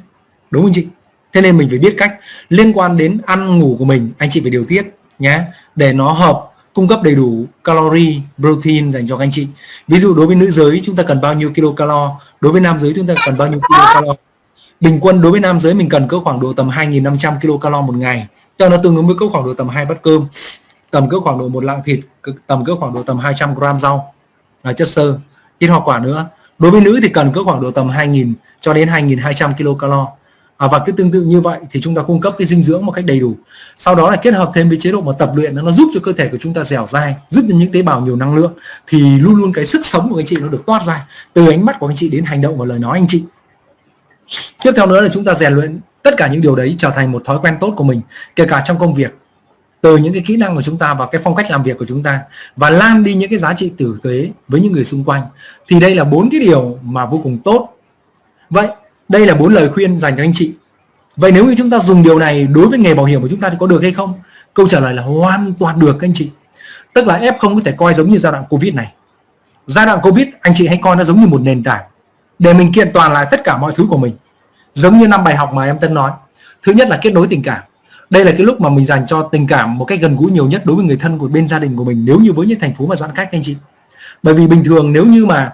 Đúng không chị? Thế nên mình phải biết cách liên quan đến ăn ngủ của mình. Anh chị phải điều tiết nhé để nó hợp cung cấp đầy đủ calorie, protein dành cho các anh chị. Ví dụ đối với nữ giới, chúng ta cần bao nhiêu kilocalo? Đối với nam giới, chúng ta cần bao nhiêu kilocalo? Bình quân đối với nam giới, mình cần cỡ khoảng độ tầm 2.500 kilocalo một ngày. Cho nó tương ứng với cỡ khoảng độ tầm hai bát cơm, tầm cỡ khoảng độ một lạng thịt tầm cỡ khoảng độ tầm 200 gram rau là chất xơ, ít hoa quả nữa. Đối với nữ thì cần cỡ khoảng độ tầm 2.000 cho đến 2.200 kilocalo à, và cứ tương tự như vậy thì chúng ta cung cấp cái dinh dưỡng một cách đầy đủ. Sau đó là kết hợp thêm với chế độ mà tập luyện nó giúp cho cơ thể của chúng ta dẻo dai giúp cho những tế bào nhiều năng lượng thì luôn luôn cái sức sống của anh chị nó được toát ra. Từ ánh mắt của anh chị đến hành động và lời nói anh chị. Tiếp theo nữa là chúng ta rèn luyện tất cả những điều đấy trở thành một thói quen tốt của mình kể cả trong công việc. Từ những cái kỹ năng của chúng ta và cái phong cách làm việc của chúng ta và lan đi những cái giá trị tử tế với những người xung quanh. Thì đây là bốn cái điều mà vô cùng tốt. Vậy đây là bốn lời khuyên dành cho anh chị. Vậy nếu như chúng ta dùng điều này đối với nghề bảo hiểm của chúng ta thì có được hay không? Câu trả lời là hoàn toàn được, anh chị. Tức là F không có thể coi giống như giai đoạn Covid này. Giai đoạn Covid, anh chị hãy coi nó giống như một nền tảng. Để mình kiện toàn lại tất cả mọi thứ của mình. Giống như năm bài học mà em Tân nói. Thứ nhất là kết nối tình cảm. Đây là cái lúc mà mình dành cho tình cảm một cách gần gũi nhiều nhất đối với người thân của bên gia đình của mình, nếu như với những thành phố mà giãn cách, anh chị. Bởi vì bình thường nếu như mà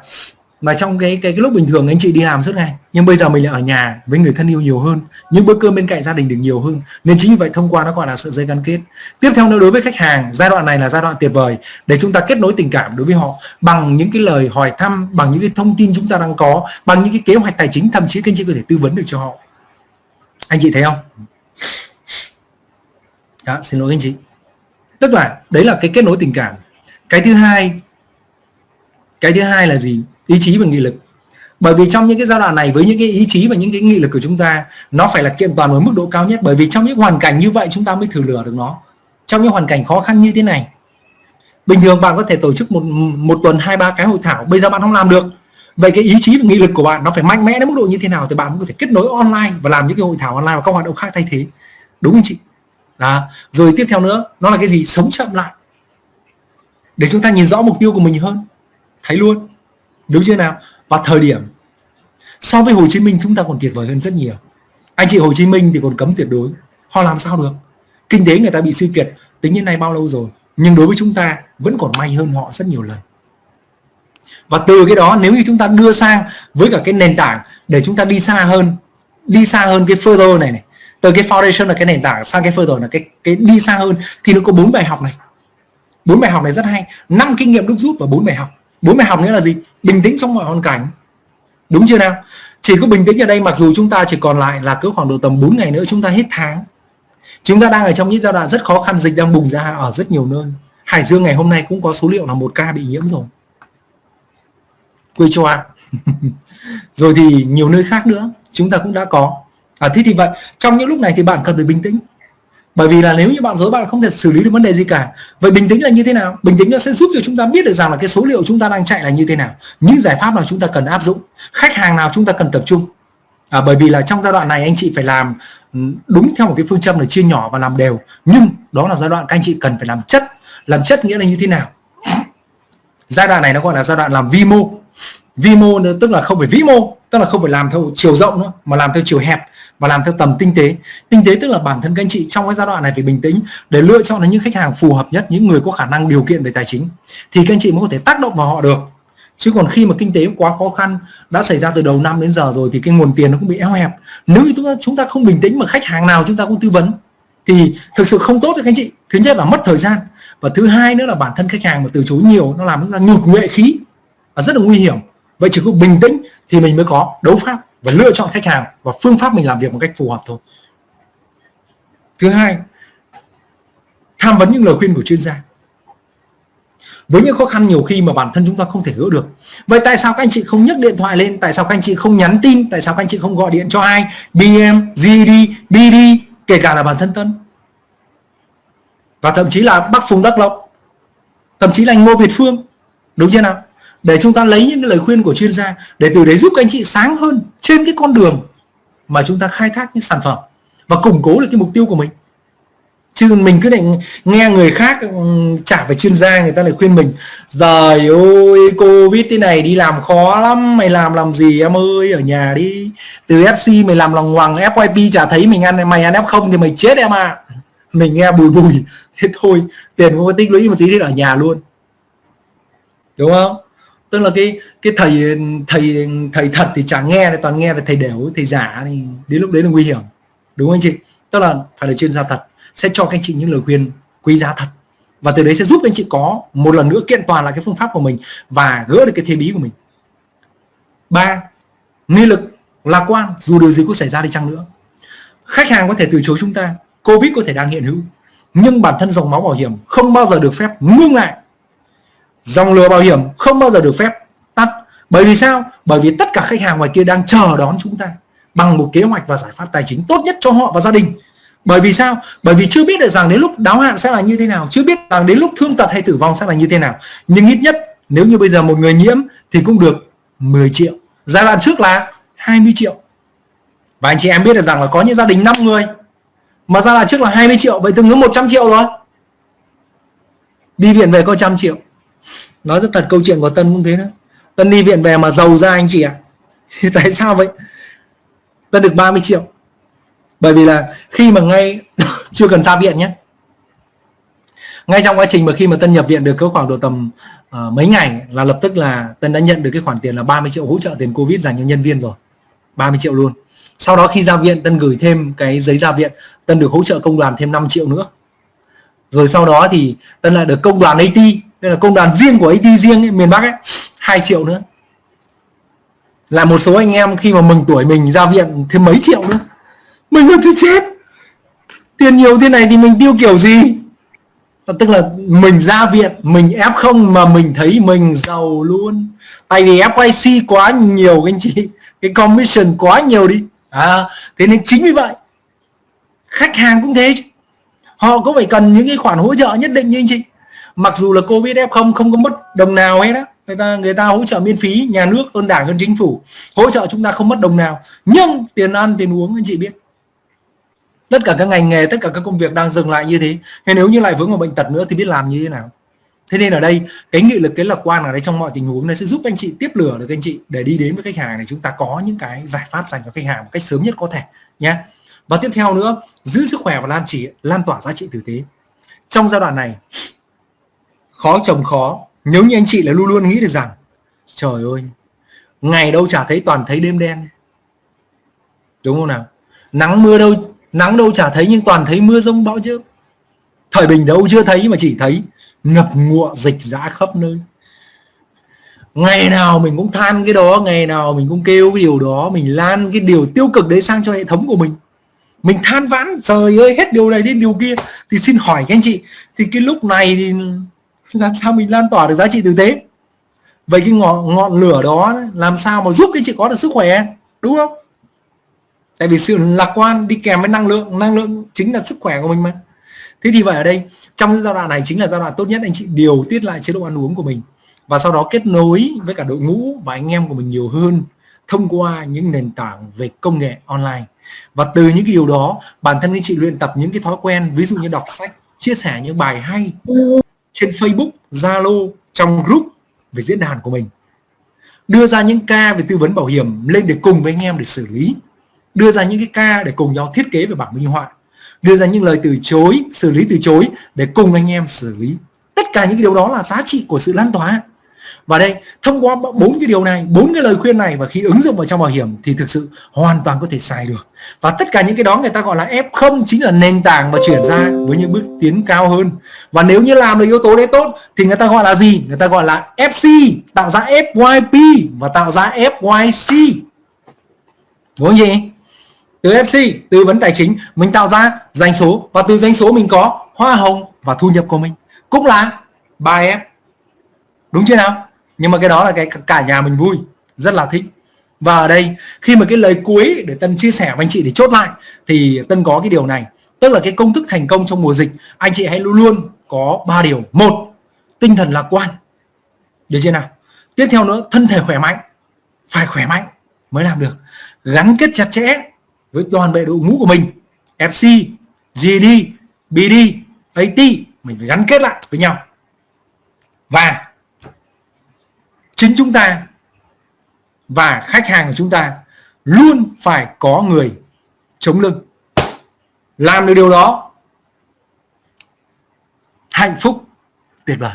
mà trong cái cái, cái lúc bình thường anh chị đi làm suốt ngày nhưng bây giờ mình lại ở nhà với người thân yêu nhiều hơn những bữa cơm bên cạnh gia đình được nhiều hơn nên chính vì vậy thông qua nó gọi là sợi dây gắn kết. Tiếp theo nữa đối với khách hàng giai đoạn này là giai đoạn tuyệt vời để chúng ta kết nối tình cảm đối với họ bằng những cái lời hỏi thăm bằng những cái thông tin chúng ta đang có bằng những cái kế hoạch tài chính thậm chí các anh chị có thể tư vấn được cho họ. Anh chị thấy không? Đó, xin lỗi anh chị. Tức là đấy là cái kết nối tình cảm. Cái thứ hai cái thứ hai là gì? Ý chí và nghị lực. Bởi vì trong những cái giai đoạn này, với những cái ý chí và những cái nghị lực của chúng ta, nó phải là kiện toàn với mức độ cao nhất. Bởi vì trong những hoàn cảnh như vậy, chúng ta mới thử lửa được nó. Trong những hoàn cảnh khó khăn như thế này. Bình thường bạn có thể tổ chức một một tuần hai, ba cái hội thảo. Bây giờ bạn không làm được. Vậy cái ý chí và nghị lực của bạn nó phải mạnh mẽ đến mức độ như thế nào thì bạn có thể kết nối online và làm những cái hội thảo online và các hoạt động khác thay thế. Đúng không chị? Đó. Rồi tiếp theo nữa, nó là cái gì? Sống chậm lại. Để chúng ta nhìn rõ mục tiêu của mình hơn. Thấy luôn đúng chưa nào? Và thời điểm, so với Hồ Chí Minh chúng ta còn tuyệt vời hơn rất nhiều. Anh chị Hồ Chí Minh thì còn cấm tuyệt đối. Họ làm sao được? Kinh tế người ta bị suy kiệt, tính như này bao lâu rồi? Nhưng đối với chúng ta, vẫn còn may hơn họ rất nhiều lần. Và từ cái đó, nếu như chúng ta đưa sang với cả cái nền tảng để chúng ta đi xa hơn, đi xa hơn cái further này này, từ cái foundation là cái nền tảng sang cái further là cái cái đi xa hơn, thì nó có bốn bài học này. Bốn bài học này rất hay. Năm kinh nghiệm đúc rút và bốn bài học bốn bài học nữa là gì? Bình tĩnh trong mọi hoàn cảnh. Đúng chưa nào? Chỉ có bình tĩnh ở đây mặc dù chúng ta chỉ còn lại là cứ khoảng độ tầm 4 ngày nữa chúng ta hết tháng. Chúng ta đang ở trong những giai đoạn rất khó khăn dịch đang bùng ra ở rất nhiều nơi. Hải Dương ngày hôm nay cũng có số liệu là một ca bị nhiễm rồi. Quê an rồi thì nhiều nơi khác nữa chúng ta cũng đã có. À, thế thì vậy trong những lúc này thì bạn cần phải bình tĩnh bởi vì là nếu như bạn dối bạn không thể xử lý được vấn đề gì cả. Vậy bình tĩnh là như thế nào? Bình tĩnh nó sẽ giúp cho chúng ta biết được rằng là cái số liệu chúng ta đang chạy là như thế nào. Những giải pháp nào chúng ta cần áp dụng? Khách hàng nào chúng ta cần tập trung? À, bởi vì là trong giai đoạn này anh chị phải làm ừ, đúng theo một cái phương châm là chia nhỏ và làm đều. Nhưng đó là giai đoạn các anh chị cần phải làm chất. Làm chất nghĩa là như thế nào? Giai đoạn này nó gọi là giai đoạn làm vi mô vi mô tức là không phải vĩ mô, tức là không phải làm theo chiều rộng nữa, mà làm theo chiều hẹp và làm theo tầm tinh tế. Tinh tế tức là bản thân các anh chị trong cái giai đoạn này phải bình tĩnh để lựa chọn những khách hàng phù hợp nhất, những người có khả năng điều kiện về tài chính, thì các anh chị mới có thể tác động vào họ được. Chứ còn khi mà kinh tế quá khó khăn, đã xảy ra từ đầu năm đến giờ rồi thì cái nguồn tiền nó cũng bị eo hẹp. Nếu như chúng ta chúng ta không bình tĩnh mà khách hàng nào chúng ta cũng tư vấn, thì thực sự không tốt cho các anh chị. Thứ nhất là mất thời gian, và thứ hai nữa là bản thân khách hàng mà từ chối nhiều, nó làm chúng ta nhụt nhuệ khí và rất là nguy hiểm vậy chỉ có bình tĩnh thì mình mới có đấu pháp và lựa chọn khách hàng và phương pháp mình làm việc một cách phù hợp thôi. Thứ hai tham vấn những lời khuyên của chuyên gia. Với những khó khăn nhiều khi mà bản thân chúng ta không thể gỡ được. Vậy tại sao các anh chị không nhấc điện thoại lên? Tại sao các anh chị không nhắn tin? Tại sao các anh chị không gọi điện cho ai? BM, GD, BD kể cả là bản thân Tân. Và thậm chí là Bắc Phùng Đắc Lộc. Thậm chí là anh Ngô Việt Phương. Đúng chưa nào? Để chúng ta lấy những cái lời khuyên của chuyên gia, để từ đấy giúp các anh chị sáng hơn trên cái con đường mà chúng ta khai thác những sản phẩm và củng cố được cái mục tiêu của mình. Chứ mình cứ định nghe người khác trả về chuyên gia người ta lại khuyên mình, giời ơi, covid thế này đi làm khó lắm, mày làm làm gì em ơi, ở nhà đi, từ fc mày làm lòng hoàng fyp chả thấy mình ăn, mày ăn f không thì mày chết em à. Mình nghe bùi bùi, thế thôi, tiền không có tích lũy một tí thì ở nhà luôn. Đúng không? Tức là cái cái thầy thầy thầy thật thì chẳng nghe toàn nghe là thầy đều thầy giả thì đến lúc đấy là nguy hiểm. Đúng không anh chị? Tức là phải là chuyên gia thật, sẽ cho các anh chị những lời khuyên quý giá thật. Và từ đấy sẽ giúp anh chị có một lần nữa kiện toàn lại cái phương pháp của mình và gỡ được cái thế bí của mình. Ba, nghị lực, lạc quan, dù điều gì cũng xảy ra đi chăng nữa. Khách hàng có thể từ chối chúng ta, covid có thể đang hiện hữu, nhưng bản thân dòng máu bảo hiểm không bao giờ được phép ngưng lại dòng lừa bảo hiểm không bao giờ được phép tắt. Bởi vì sao? Bởi vì tất cả khách hàng ngoài kia đang chờ đón chúng ta bằng một kế hoạch và giải pháp tài chính tốt nhất cho họ và gia đình. Bởi vì sao? Bởi vì chưa biết được rằng đến lúc đáo hạn sẽ là như thế nào, chưa biết rằng đến lúc thương tật hay tử vong sẽ là như thế nào. Nhưng ít nhất, nếu như bây giờ một người nhiễm thì cũng được 10 triệu. Giai đoạn trước là 20 triệu. Và anh chị em biết được rằng là có những gia đình 5 người, mà giai đoạn trước là 20 triệu, vậy tương ứng 100 triệu rồi. Đi viện về có trăm triệu nói rất thật câu chuyện của Tân cũng thế đó Tân đi viện về mà giàu ra anh chị ạ. À? tại sao vậy? Tân được 30 triệu. Bởi vì là khi mà ngay chưa cần ra viện nhé. Ngay trong quá trình mà khi mà Tân nhập viện được có khoảng độ tầm uh, mấy ngày là lập tức là Tân đã nhận được cái khoản tiền là 30 triệu hỗ trợ tiền Covid dành cho nhân viên rồi. 30 triệu luôn. Sau đó khi ra viện Tân gửi thêm cái giấy ra viện. Tân được hỗ trợ công đoàn thêm 5 triệu nữa. Rồi sau đó thì Tân lại được công đoàn it đây là công đoàn riêng của AT riêng ấy, miền Bắc ấy 2 triệu nữa. Là một số anh em khi mà mừng tuổi mình ra viện thêm mấy triệu nữa. Mình là thứ chết. Tiền nhiều thế này thì mình tiêu kiểu gì? Tức là mình ra viện mình ép không mà mình thấy mình giàu luôn. Tại vì FYC quá nhiều anh chị cái commission quá nhiều đi. À, thế nên chính vì vậy khách hàng cũng thế họ có phải cần những cái khoản hỗ trợ nhất định như anh chị mặc dù là covid f không không có mất đồng nào hết á. Người ta người ta hỗ trợ miễn phí, nhà nước, hơn đảng, hơn chính phủ. Hỗ trợ chúng ta không mất đồng nào. Nhưng tiền ăn, tiền uống, anh chị biết. Tất cả các ngành nghề, tất cả các công việc đang dừng lại như thế. Thế nếu như lại vướng vào bệnh tật nữa thì biết làm như thế nào. Thế nên ở đây, cái nghị lực, cái lạc quan ở đây trong mọi tình huống này sẽ giúp anh chị tiếp lửa được, anh chị, để đi đến với khách hàng này. Chúng ta có những cái giải pháp dành cho khách hàng một cách sớm nhất có thể nhé và tiếp theo nữa, giữ sức khỏe và lan chỉ, lan tỏa giá trị tử tế. Trong giai đoạn này khó chồng khó. Nếu như anh chị là luôn luôn nghĩ được rằng, trời ơi, ngày đâu chả thấy toàn thấy đêm đen. Đúng không nào? Nắng mưa đâu, nắng đâu chả thấy nhưng toàn thấy mưa rông bão chứ thời bình đâu chưa thấy mà chỉ thấy ngập ngụa dịch dã khắp nơi. Ngày nào mình cũng than cái đó, ngày nào mình cũng kêu cái điều đó, mình lan cái điều tiêu cực đấy sang cho hệ thống của mình. Mình than vãn, trời ơi, hết điều này đến điều kia. Thì xin hỏi các anh chị, thì cái lúc này thì làm sao mình lan tỏa được giá trị thực tế? Vậy cái ngọn ngọn lửa đó làm sao mà giúp cái chị có được sức khỏe? Đúng không? Tại vì sự lạc quan đi kèm với năng lượng năng lượng chính là sức khỏe của mình mà. Thế thì vậy ở đây, trong giai đoạn này chính là giai đoạn tốt nhất anh chị, điều tiết lại chế độ ăn uống của mình. Và sau đó kết nối với cả đội ngũ và anh em của mình nhiều hơn, thông qua những nền tảng về công nghệ online. Và từ những cái điều đó, bản thân anh chị luyện tập những cái thói quen, ví dụ như đọc sách, chia sẻ những bài hay. Ừ trên Facebook, Zalo, trong group về diễn đàn của mình. Đưa ra những ca về tư vấn bảo hiểm lên để cùng với anh em để xử lý. Đưa ra những cái ca để cùng nhau thiết kế về bảng minh họa. Đưa ra những lời từ chối, xử lý từ chối để cùng anh em xử lý. Tất cả những điều đó là giá trị của sự lan tỏa và đây, thông qua bốn cái điều này, bốn cái lời khuyên này và khi ứng dụng vào trong bảo hiểm thì thực sự hoàn toàn có thể xài được. Và tất cả những cái đó người ta gọi là F0 chính là nền tảng mà chuyển ra với những bước tiến cao hơn. Và nếu như làm được yếu tố đấy tốt thì người ta gọi là gì? Người ta gọi là FC tạo ra FYP và tạo ra FYC đúng không gì từ FC tư vấn tài chính, mình tạo ra doanh số và từ doanh số mình có hoa hồng và thu nhập của mình. Cũng là 3F đúng chưa nào? Nhưng mà cái đó là cái cả nhà mình vui rất là thích. Và ở đây khi mà cái lời cuối để Tân chia sẻ với anh chị để chốt lại thì Tân có cái điều này. Tức là cái công thức thành công trong mùa dịch anh chị hãy luôn luôn có ba điều. Một tinh thần lạc quan. Được chưa nào? Tiếp theo nữa thân thể khỏe mạnh. Phải khỏe mạnh mới làm được. Gắn kết chặt chẽ với toàn bộ đội ngũ của mình. FC, GD, BD, AT mình phải gắn kết lại với nhau. Và chính chúng ta và khách hàng của chúng ta luôn phải có người chống lưng. Làm được điều đó, hạnh phúc, tuyệt vời.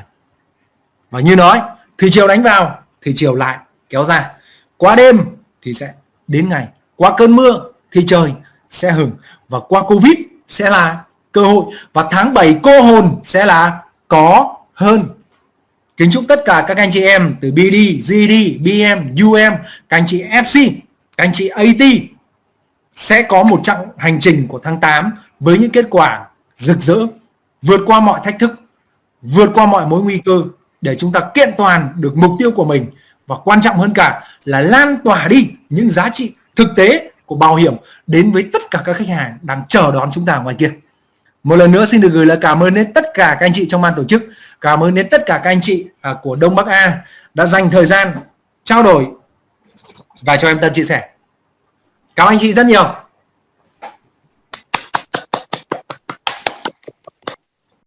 Và như nói, thủy chiều đánh vào, thủy chiều lại kéo ra. Qua đêm thì sẽ đến ngày, qua cơn mưa thì trời sẽ hừng và qua covid sẽ là cơ hội, và tháng 7 cô hồn sẽ là có hơn kính chúc tất cả các anh chị em từ BD, GD, BM, UM các anh chị FC các anh chị AT sẽ có một chặng hành trình của tháng 8 với những kết quả rực rỡ vượt qua mọi thách thức vượt qua mọi mối nguy cơ để chúng ta kiện toàn được mục tiêu của mình. Và quan trọng hơn cả là lan tỏa đi những giá trị thực tế của bảo hiểm đến với tất cả các khách hàng đang chờ đón chúng ta ngoài kia một lần nữa xin được gửi lời cảm ơn đến tất cả các anh chị trong ban tổ chức. Cảm ơn đến tất cả các anh chị à, của Đông Bắc A đã dành thời gian trao đổi và cho em Tân chia sẻ. Cảm ơn anh chị rất nhiều.